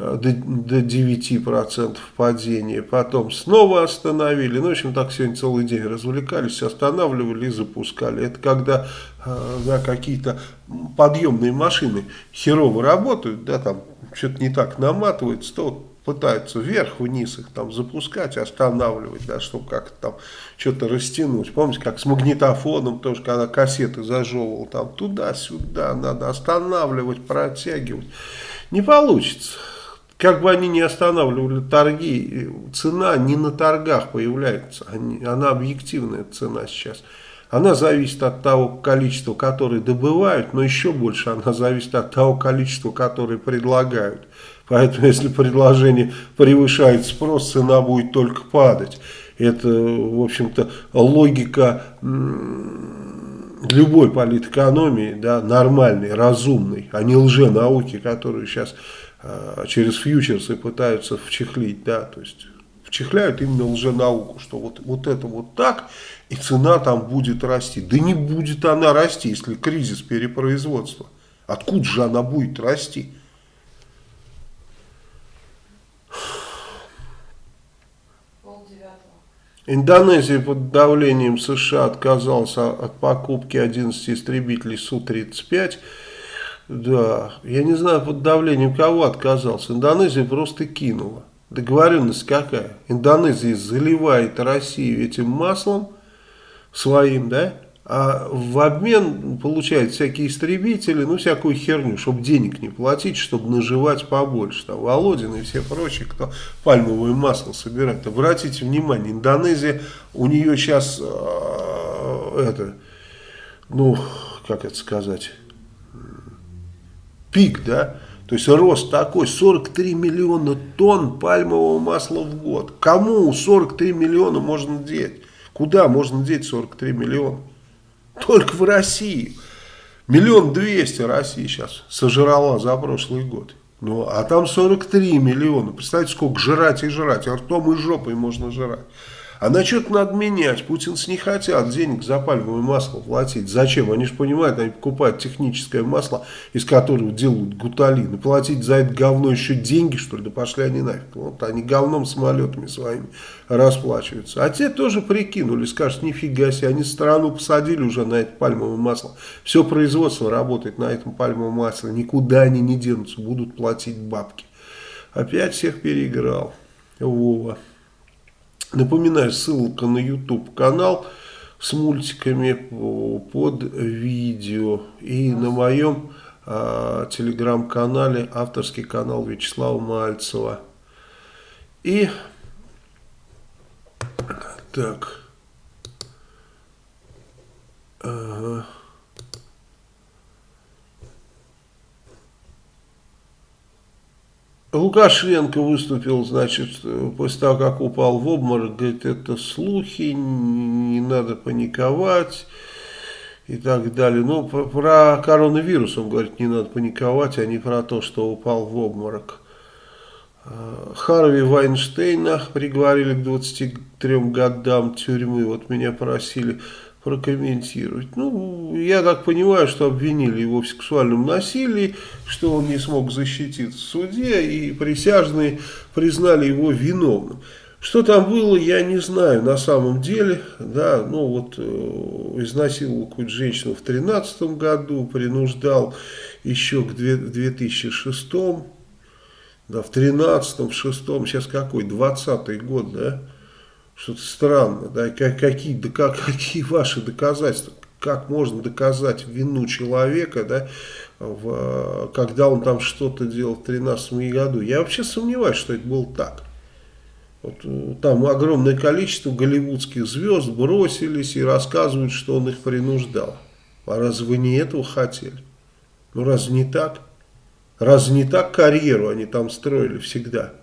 до, до 9% падения. Потом снова остановили. Ну, в общем, так сегодня целый день развлекались, останавливали и запускали. Это когда э, да, какие-то подъемные машины херово работают, да, там что-то не так наматывается, то пытаются вверх-вниз их там запускать, останавливать, да, чтобы как-то там что-то растянуть. Помните, как с магнитофоном тоже, когда кассеты зажевывал, там туда-сюда надо останавливать, протягивать. Не получится. Как бы они ни останавливали торги, цена не на торгах появляется, она объективная цена сейчас. Она зависит от того количества, которое добывают, но еще больше она зависит от того количества, которое предлагают. Поэтому, если предложение превышает спрос, цена будет только падать. Это, в общем-то, логика любой политэкономии, да, нормальной, разумной, а не лженауки, которую сейчас через фьючерсы пытаются вчехлить, да, то есть вчехляют именно лженауку, что вот, вот это вот так, и цена там будет расти. Да не будет она расти, если кризис перепроизводства. Откуда же она будет расти? Индонезия под давлением США отказалась от покупки 11 истребителей Су-35. Да, я не знаю, под давлением кого отказался. Индонезия просто кинула. Договоренность какая? Индонезия заливает Россию этим маслом своим, да? а в обмен получает всякие истребители, ну всякую херню, чтобы денег не платить, чтобы наживать побольше. Там Володин и все прочие, кто пальмовое масло собирает. Обратите внимание, Индонезия, у нее сейчас, э, это, ну, как это сказать, пик, да, то есть рост такой, 43 миллиона тонн пальмового масла в год. Кому 43 миллиона можно деть? Куда можно деть 43 миллиона? Только в России. Миллион двести России сейчас сожрала за прошлый год. Ну, а там 43 миллиона. Представьте, сколько жрать и жрать. Ртом и жопой можно жрать. А на что-то надо менять. Путинцы не хотят денег за пальмовое масло платить. Зачем? Они же понимают, они покупают техническое масло, из которого делают гуталин. И платить за это говно еще деньги, что ли? Да пошли они нафиг. Вот они говном самолетами своими расплачиваются. А те тоже прикинули, скажут, нифига себе, они страну посадили уже на это пальмовое масло. Все производство работает на этом пальмовом масле. Никуда они не денутся, будут платить бабки. Опять всех переиграл. Вова. Напоминаю, ссылка на YouTube канал с мультиками под видео. И на моем э, телеграм-канале авторский канал Вячеслава Мальцева. И так. Ага. Лукашенко выступил, значит, после того, как упал в обморок, говорит, это слухи, не надо паниковать. и так далее. Ну, про коронавирус он говорит, не надо паниковать, а не про то, что упал в обморок. А, Харви Вайнштейна приговорили к 23 годам тюрьмы. Вот меня просили прокомментировать. Ну, я так понимаю, что обвинили его в сексуальном насилии, что он не смог защититься в суде, и присяжные признали его виновным. Что там было, я не знаю на самом деле. Да, ну вот э, изнасиловал какую-то женщину в 2013 году, принуждал еще к 2006, да, в 13 в 6 сейчас какой, 20 год, да, что-то странно, да, как, какие, да, как, какие ваши доказательства, как можно доказать вину человека, да, в, когда он там что-то делал в 13 году. Я вообще сомневаюсь, что это было так. Вот, э, там огромное количество голливудских звезд бросились и рассказывают, что он их принуждал. А разве вы не этого хотели? Ну разве не так? Разве не так карьеру они там строили всегда?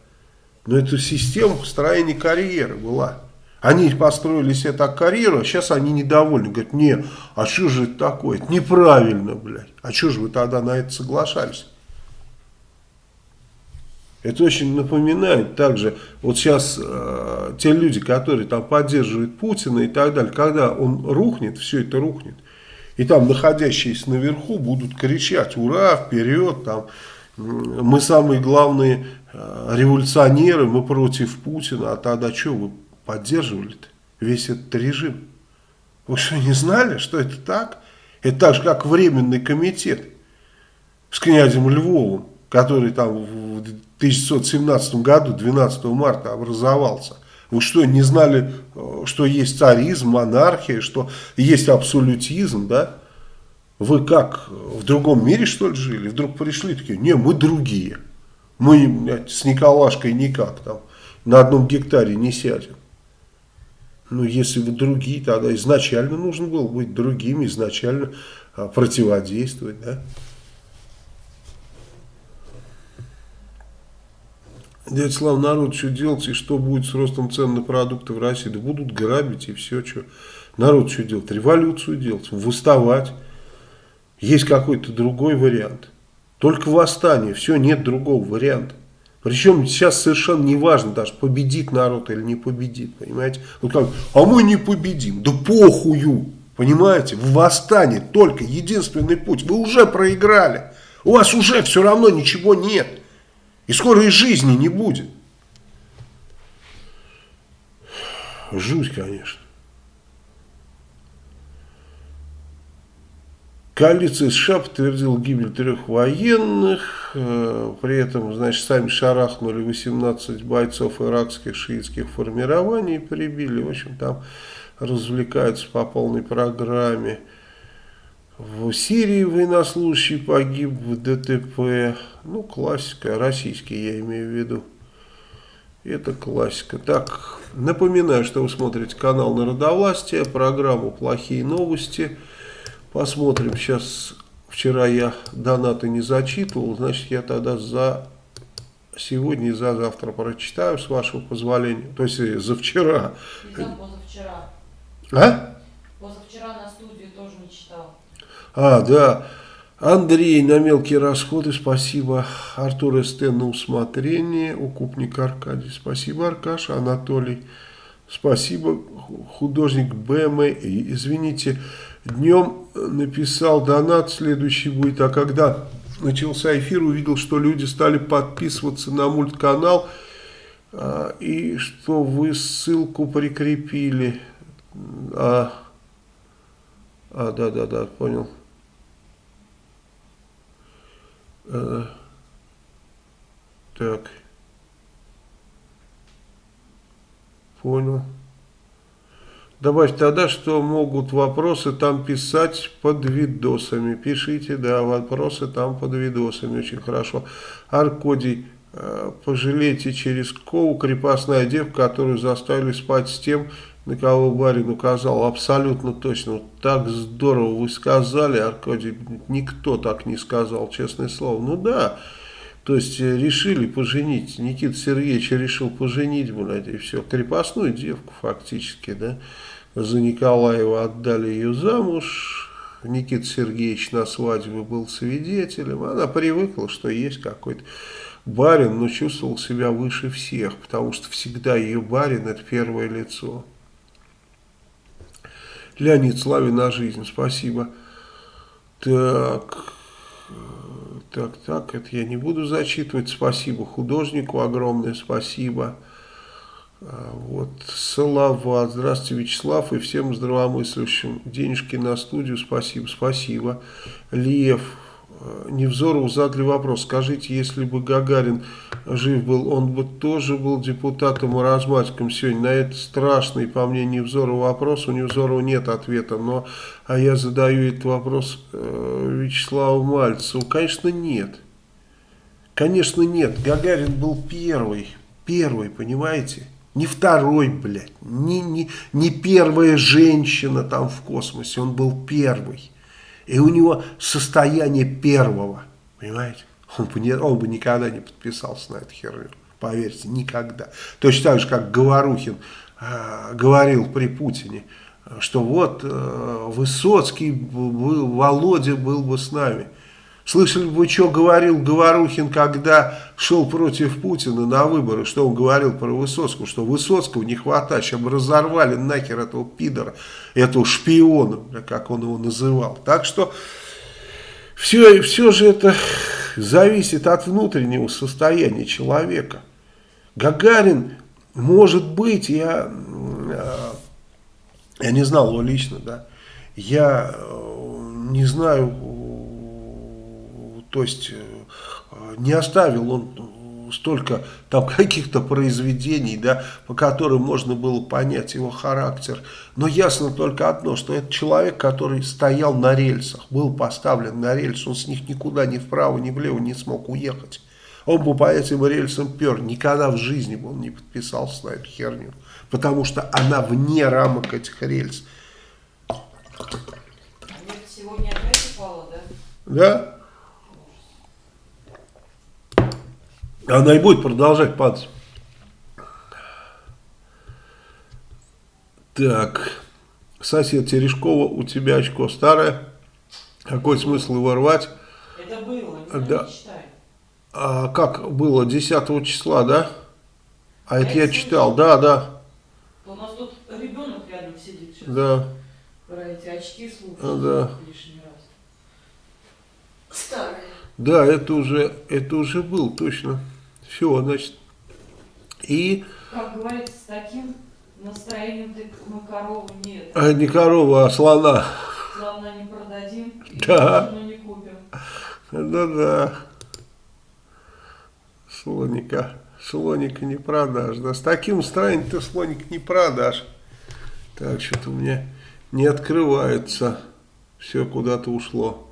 Но эту систему построения карьеры была. Они построили себе так карьеру, а сейчас они недовольны. Говорят, не, а что же это такое? Это неправильно, блядь. А что же вы тогда на это соглашались? Это очень напоминает также, вот сейчас э, те люди, которые там поддерживают Путина и так далее, когда он рухнет, все это рухнет, и там находящиеся наверху будут кричать, ура, вперед, там, мы самые главные э, революционеры, мы против Путина, а тогда что вы поддерживали-то весь этот режим? Вы что, не знали, что это так? Это так же, как временный комитет с князем Львовым который там в 1917 году, 12 марта образовался. Вы что, не знали, э, что есть царизм, монархия, что есть абсолютизм, да? Вы как, в другом мире, что ли, жили? Вдруг пришли такие, не, мы другие. Мы с Николашкой никак там на одном гектаре не сядем. Ну, если вы другие, тогда изначально нужно было быть другими, изначально а, противодействовать, да? Дядя Слава, народ, что делать и что будет с ростом цен на продукты в России? Да будут грабить и все, что. Народ что делать? Революцию делать, выставать. Есть какой-то другой вариант. Только восстание, все, нет другого варианта. Причем сейчас совершенно не важно даже, победит народ или не победит, понимаете? Вот как, а мы не победим, да похую, понимаете? В восстание только единственный путь, вы уже проиграли, у вас уже все равно ничего нет. И скоро и жизни не будет. Жуть, конечно. Коалиция США подтвердила гибель трех военных, э, при этом, значит, сами шарахнули 18 бойцов иракских шиитских формирований, прибили, в общем, там развлекаются по полной программе. В Сирии военнослужащий погиб в ДТП. Ну, классика, российский я имею в виду. Это классика. Так, напоминаю, что вы смотрите канал Народовластия, программу «Плохие новости». Посмотрим сейчас. Вчера я донаты не зачитывал, значит, я тогда за сегодня и за завтра прочитаю, с вашего позволения. То есть за вчера. И за позавчера. А? Позавчера на студию тоже не читал. А, да. Андрей на мелкие расходы, спасибо. Артур СТ на усмотрение. Укупник Аркадий, спасибо. Аркаша, Анатолий, спасибо. Художник БМ, извините, днем написал донат, следующий будет. А когда начался эфир, увидел, что люди стали подписываться на мультканал. А, и что вы ссылку прикрепили. А, а да, да, да, понял. Э, так. Понял. Добавь тогда, что могут вопросы там писать под видосами. Пишите, да, вопросы там под видосами. Очень хорошо. Аркодий, э, пожалейте через Кову крепостная девка, которую заставили спать с тем, на кого барин указал, абсолютно точно. Вот так здорово вы сказали, Аркадий, никто так не сказал, честное слово. Ну да, то есть э, решили поженить, Никита Сергеевич решил поженить, блядь, и все, крепостную девку фактически, да, за Николаева отдали ее замуж, Никита Сергеевич на свадьбе был свидетелем. Она привыкла, что есть какой-то барин, но чувствовал себя выше всех, потому что всегда ее барин – это первое лицо. Леонид, славе на жизнь, спасибо. Так, так, так, это я не буду зачитывать. Спасибо художнику огромное, спасибо. А, вот, Салават, здравствуйте, Вячеслав, и всем здравомыслящим. Денежки на студию, спасибо, спасибо. Лев, Невзорову задали вопрос, скажите, если бы Гагарин жив был, он бы тоже был депутатом и разматиком сегодня? На это страшный, по мне, Невзоров вопрос, у Невзорова нет ответа, но а я задаю этот вопрос э, Вячеславу Мальцеву. Конечно, нет. Конечно, нет. Гагарин был первый, первый, понимаете? Не второй, блядь, не, не, не первая женщина там в космосе, он был первый. И у него состояние первого, понимаете? Он бы, не, он бы никогда не подписался на эту херню, поверьте, никогда. Точно так же, как Говорухин э, говорил при Путине, что вот э, Высоцкий, был, Володя был бы с нами. Слышали бы, что говорил Говорухин, когда шел против Путина на выборы, что он говорил про Высоцкого, что Высоцкого не хватает, чтобы разорвали нахер этого пидора, этого шпиона, как он его называл. Так что все, все же это зависит от внутреннего состояния человека. Гагарин, может быть, я, э, я не знал его лично, да, я э, не знаю то есть э, не оставил он столько там каких-то произведений, да, по которым можно было понять его характер. Но ясно только одно, что это человек, который стоял на рельсах, был поставлен на рельсы, он с них никуда ни вправо, ни влево не смог уехать. Он бы по этим рельсам пер, никогда в жизни бы он не подписался на эту херню, потому что она вне рамок этих рельс. Сегодня опять упала, да? Да? Она и будет продолжать падать. Так, сосед Терешкова, у тебя очко старое. Какой смысл его рвать? Это было, не да. А как было? 10 числа, да? А, а это я читал, да, да. У нас тут ребенок рядом сидит сейчас. Да. Про эти очки слушает а, да. лишний раз. Старые. Да, это уже, это уже был, точно. Все, значит. И... Как говорится, с таким настроением ты мы корову нет. А не корова, а слона. Слона не продадим, да. но не купим. Да-да. Слоника. Слоника не продашь. Да, с таким настроением ты слоник не продашь. Так, что-то у меня не открывается. Все куда-то ушло.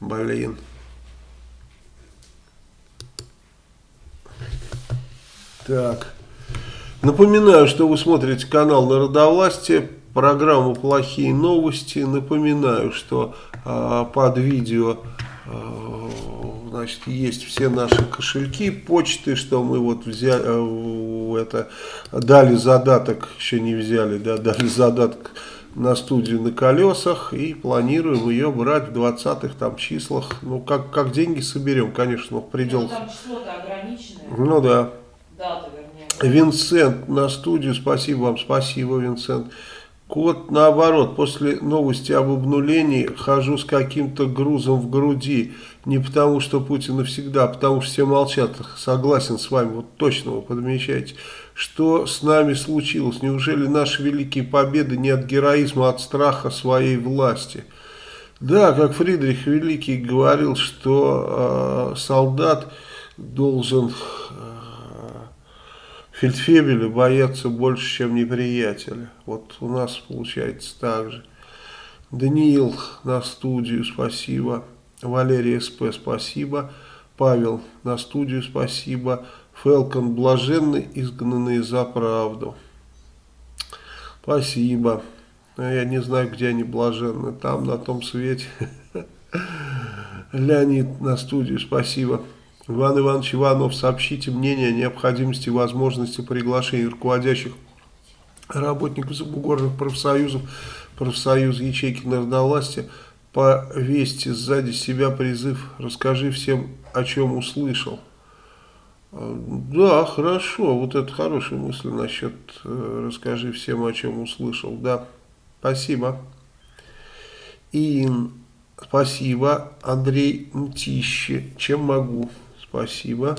Блин. Так. Напоминаю, что вы смотрите канал Народовластие, программу «Плохие новости». Напоминаю, что э, под видео э, значит, есть все наши кошельки, почты, что мы вот взяли, э, это, дали задаток, еще не взяли, да, дали задаток на студию на колесах и планируем ее брать в 20-х там числах. Ну, как, как деньги соберем, конечно, в пределах. Ну, там число-то ограниченное. Ну, да Винсент на студию, спасибо вам, спасибо, Винсент. Кот, наоборот, после новости об обнулении хожу с каким-то грузом в груди. Не потому, что Путин навсегда, а потому что все молчат. Согласен с вами, вот точно вы подмечаете. Что с нами случилось? Неужели наши великие победы не от героизма, а от страха своей власти? Да, как Фридрих Великий говорил, что э, солдат должен... Фельдфебеля боятся больше, чем неприятеля. Вот у нас получается так же. Даниил на студию, спасибо. Валерий СП, спасибо. Павел на студию, спасибо. Фелкон, блаженный, изгнанный за правду. Спасибо. Я не знаю, где они блаженны. Там, на том свете. Леонид на студию, спасибо. Иван Иванович Иванов, сообщите мнение о необходимости и возможности приглашения руководящих работников забугорных профсоюзов, профсоюз ячейки народовластия, повесьте сзади себя призыв «Расскажи всем, о чем услышал». Да, хорошо, вот это хорошая мысль насчет э, «Расскажи всем, о чем услышал». Да, спасибо. И спасибо. Андрей Мтище, чем могу? Спасибо.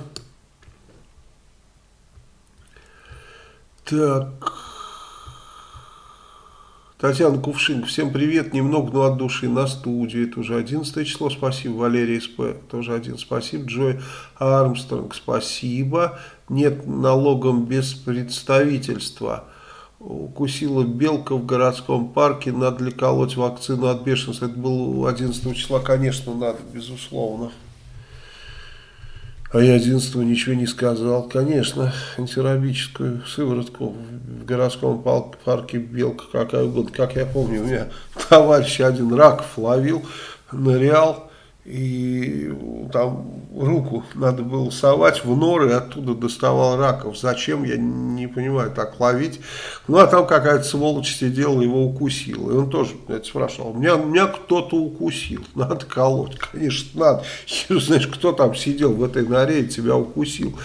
Так... Татьяна Кувшин, всем привет, немного, но от души на студии, это уже 11 число, спасибо, Валерий СП, тоже один, спасибо, Джой Армстронг, спасибо, нет налогом без представительства, укусила белка в городском парке, надо ли колоть вакцину от бешенства, это было 11 числа, конечно, надо, безусловно. А я 11 ничего не сказал. Конечно, антирабическую сыворотку в городском парке Белка, какая угодно. Как я помню, у меня товарищ один раков ловил, нырял, и там руку надо было совать в норы, оттуда доставал раков. Зачем, я не понимаю, так ловить. Ну, а там какая-то сволочь сидела, его укусила. И он тоже, блядь, спрашивал, меня, меня кто-то укусил, надо колоть. Конечно, надо. Знаешь, кто там сидел в этой норе и тебя укусил.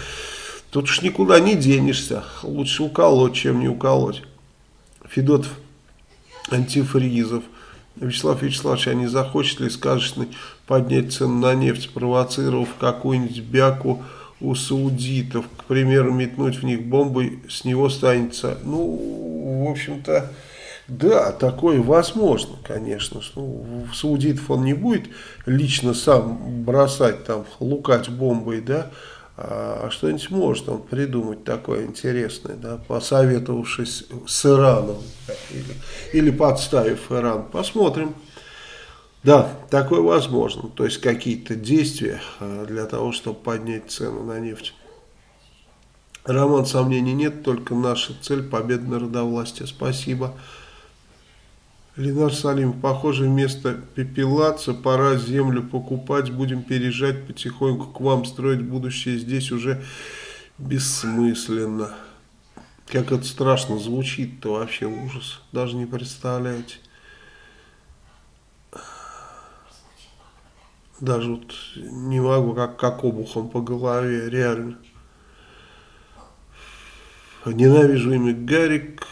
Тут уж никуда не денешься. Лучше уколоть, чем не уколоть. Федотов, антифризов. Вячеслав Вячеславович, а не захочет ли сказочный поднять цену на нефть, спровоцировав какую-нибудь бяку у саудитов, к примеру, метнуть в них бомбы, с него станется, ну, в общем-то, да, такое возможно, конечно. Ну, саудитов он не будет лично сам бросать, там, лукать бомбой, да, а что-нибудь может он придумать такое интересное, да, посоветовавшись с Ираном или, или подставив Иран. Посмотрим. Да, такое возможно. То есть какие-то действия а, для того, чтобы поднять цену на нефть. Роман, сомнений нет, только наша цель победа народовластия. Спасибо. Ленар Салим, похоже, вместо пепелаться пора землю покупать, будем переезжать потихоньку к вам, строить будущее здесь уже бессмысленно. Как это страшно звучит-то вообще ужас, даже не представляете. Даже вот не могу, как, как обухом по голове, реально. Ненавижу имя Гарик.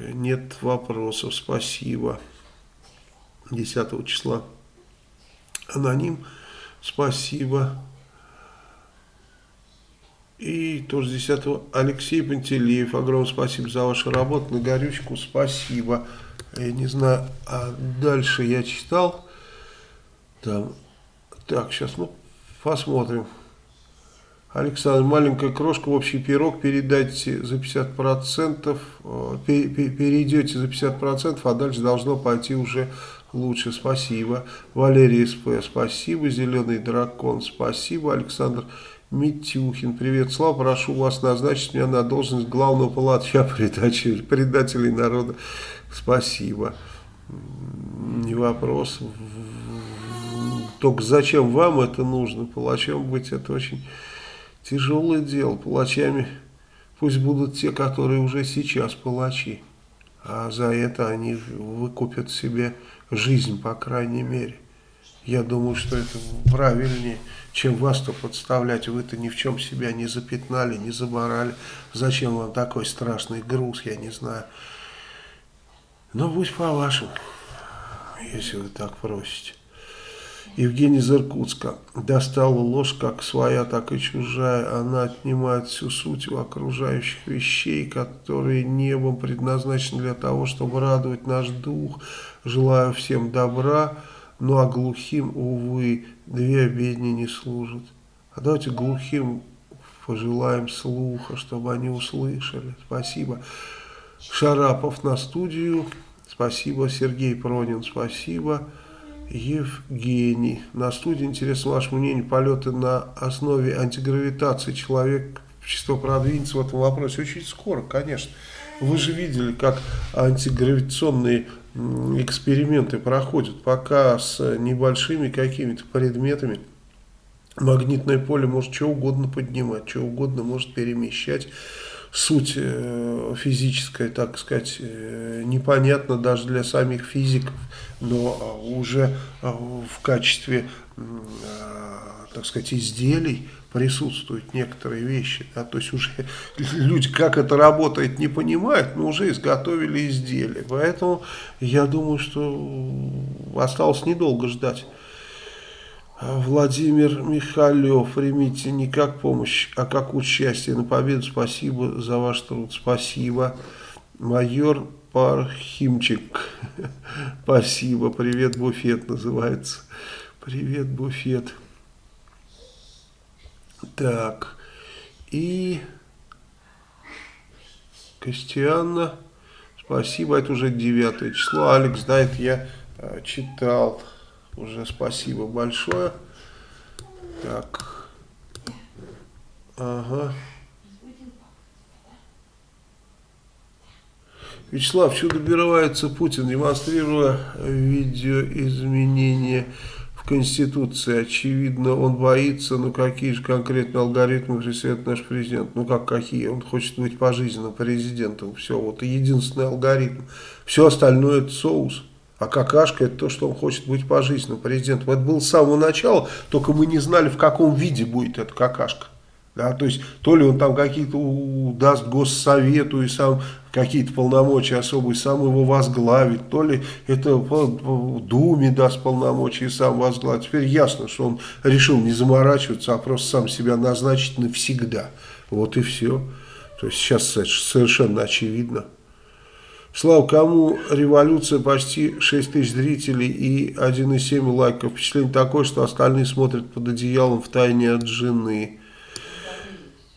Нет вопросов, спасибо. 10 числа. Аноним, спасибо. И тоже 10 Алексей Пантелеев, огромное спасибо за вашу работу. На горючку спасибо. Я не знаю, а дальше я читал. Там так, сейчас, ну, посмотрим. Александр, маленькая крошка общий пирог передайте за 50%, э, перейдете за 50%, а дальше должно пойти уже лучше. Спасибо. Валерий СП, спасибо. Зеленый дракон, спасибо. Александр Митюхин, привет, Слава, прошу вас назначить меня на должность главного палача предателей народа. Спасибо. Не вопрос. Только зачем вам это нужно? Палачом быть это очень тяжелое дело. Палачами пусть будут те, которые уже сейчас палачи. А за это они выкупят себе жизнь, по крайней мере. Я думаю, что это правильнее, чем вас-то подставлять. Вы-то ни в чем себя не запятнали, не заборали. Зачем вам такой страшный груз, я не знаю. Но будь по-вашему, если вы так просите. Евгений из Иркутска. Достала ложь как своя, так и чужая. Она отнимает всю суть у окружающих вещей, которые небом предназначены для того, чтобы радовать наш дух. Желаю всем добра, ну а глухим, увы, две обедни не служат. А давайте глухим пожелаем слуха, чтобы они услышали. Спасибо. Шарапов на студию. Спасибо. Сергей Пронин. Спасибо. Евгений. На студии интересно ваше мнение. Полеты на основе антигравитации. Человек чисто продвинется в этом вопросе. Очень скоро, конечно. Вы же видели, как антигравитационные эксперименты проходят. Пока с небольшими какими-то предметами магнитное поле может что угодно поднимать, что угодно может перемещать суть э, физическая, так сказать, э, непонятна даже для самих физиков, но а, уже а, в качестве, а, так сказать, изделий присутствуют некоторые вещи. Да? То есть уже люди, как это работает, не понимают, но уже изготовили изделия. Поэтому я думаю, что осталось недолго ждать. Владимир Михалев, примите не как помощь, а как участие на победу. Спасибо за ваш труд. Спасибо. Майор Пархимчик. Спасибо. Привет, буфет называется. Привет, буфет. Так. И Костианна. Спасибо. Это уже девятое число. Алекс, да, это я э, читал. Уже спасибо большое. Так. Ага. Вячеслав, чудо добивается Путин, демонстрируя видеоизменения в Конституции. Очевидно, он боится, ну какие же конкретно алгоритмы преследует наш президент. Ну как какие? Он хочет быть пожизненным президентом. Все, вот единственный алгоритм. Все остальное это соус. А какашка это то, что он хочет быть пожизненным президентом. Это было с самого начала, только мы не знали, в каком виде будет эта какашка. Да, то есть, то ли он там какие-то даст госсовету и сам какие-то полномочия особые, сам его возглавит, то ли это Думе даст полномочия и сам возглавит. Теперь ясно, что он решил не заморачиваться, а просто сам себя назначить навсегда. Вот и все. То есть, сейчас совершенно очевидно. Слава, кому революция почти 6 тысяч зрителей и 1,7 лайков. Впечатление такое, что остальные смотрят под одеялом в тайне от жены.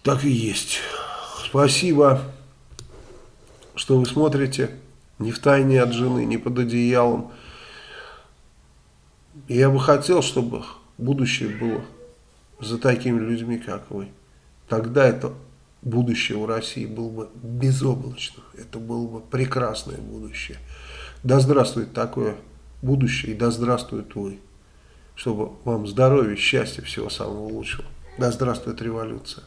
Так и есть. Спасибо, что вы смотрите не в тайне от жены, не под одеялом. Я бы хотел, чтобы будущее было за такими людьми, как вы. Тогда это будущее у России было бы безоблачно. Это было бы прекрасное будущее. Да здравствует такое будущее и да здравствует вы. Чтобы вам здоровья, счастья, всего самого лучшего. Да здравствует революция.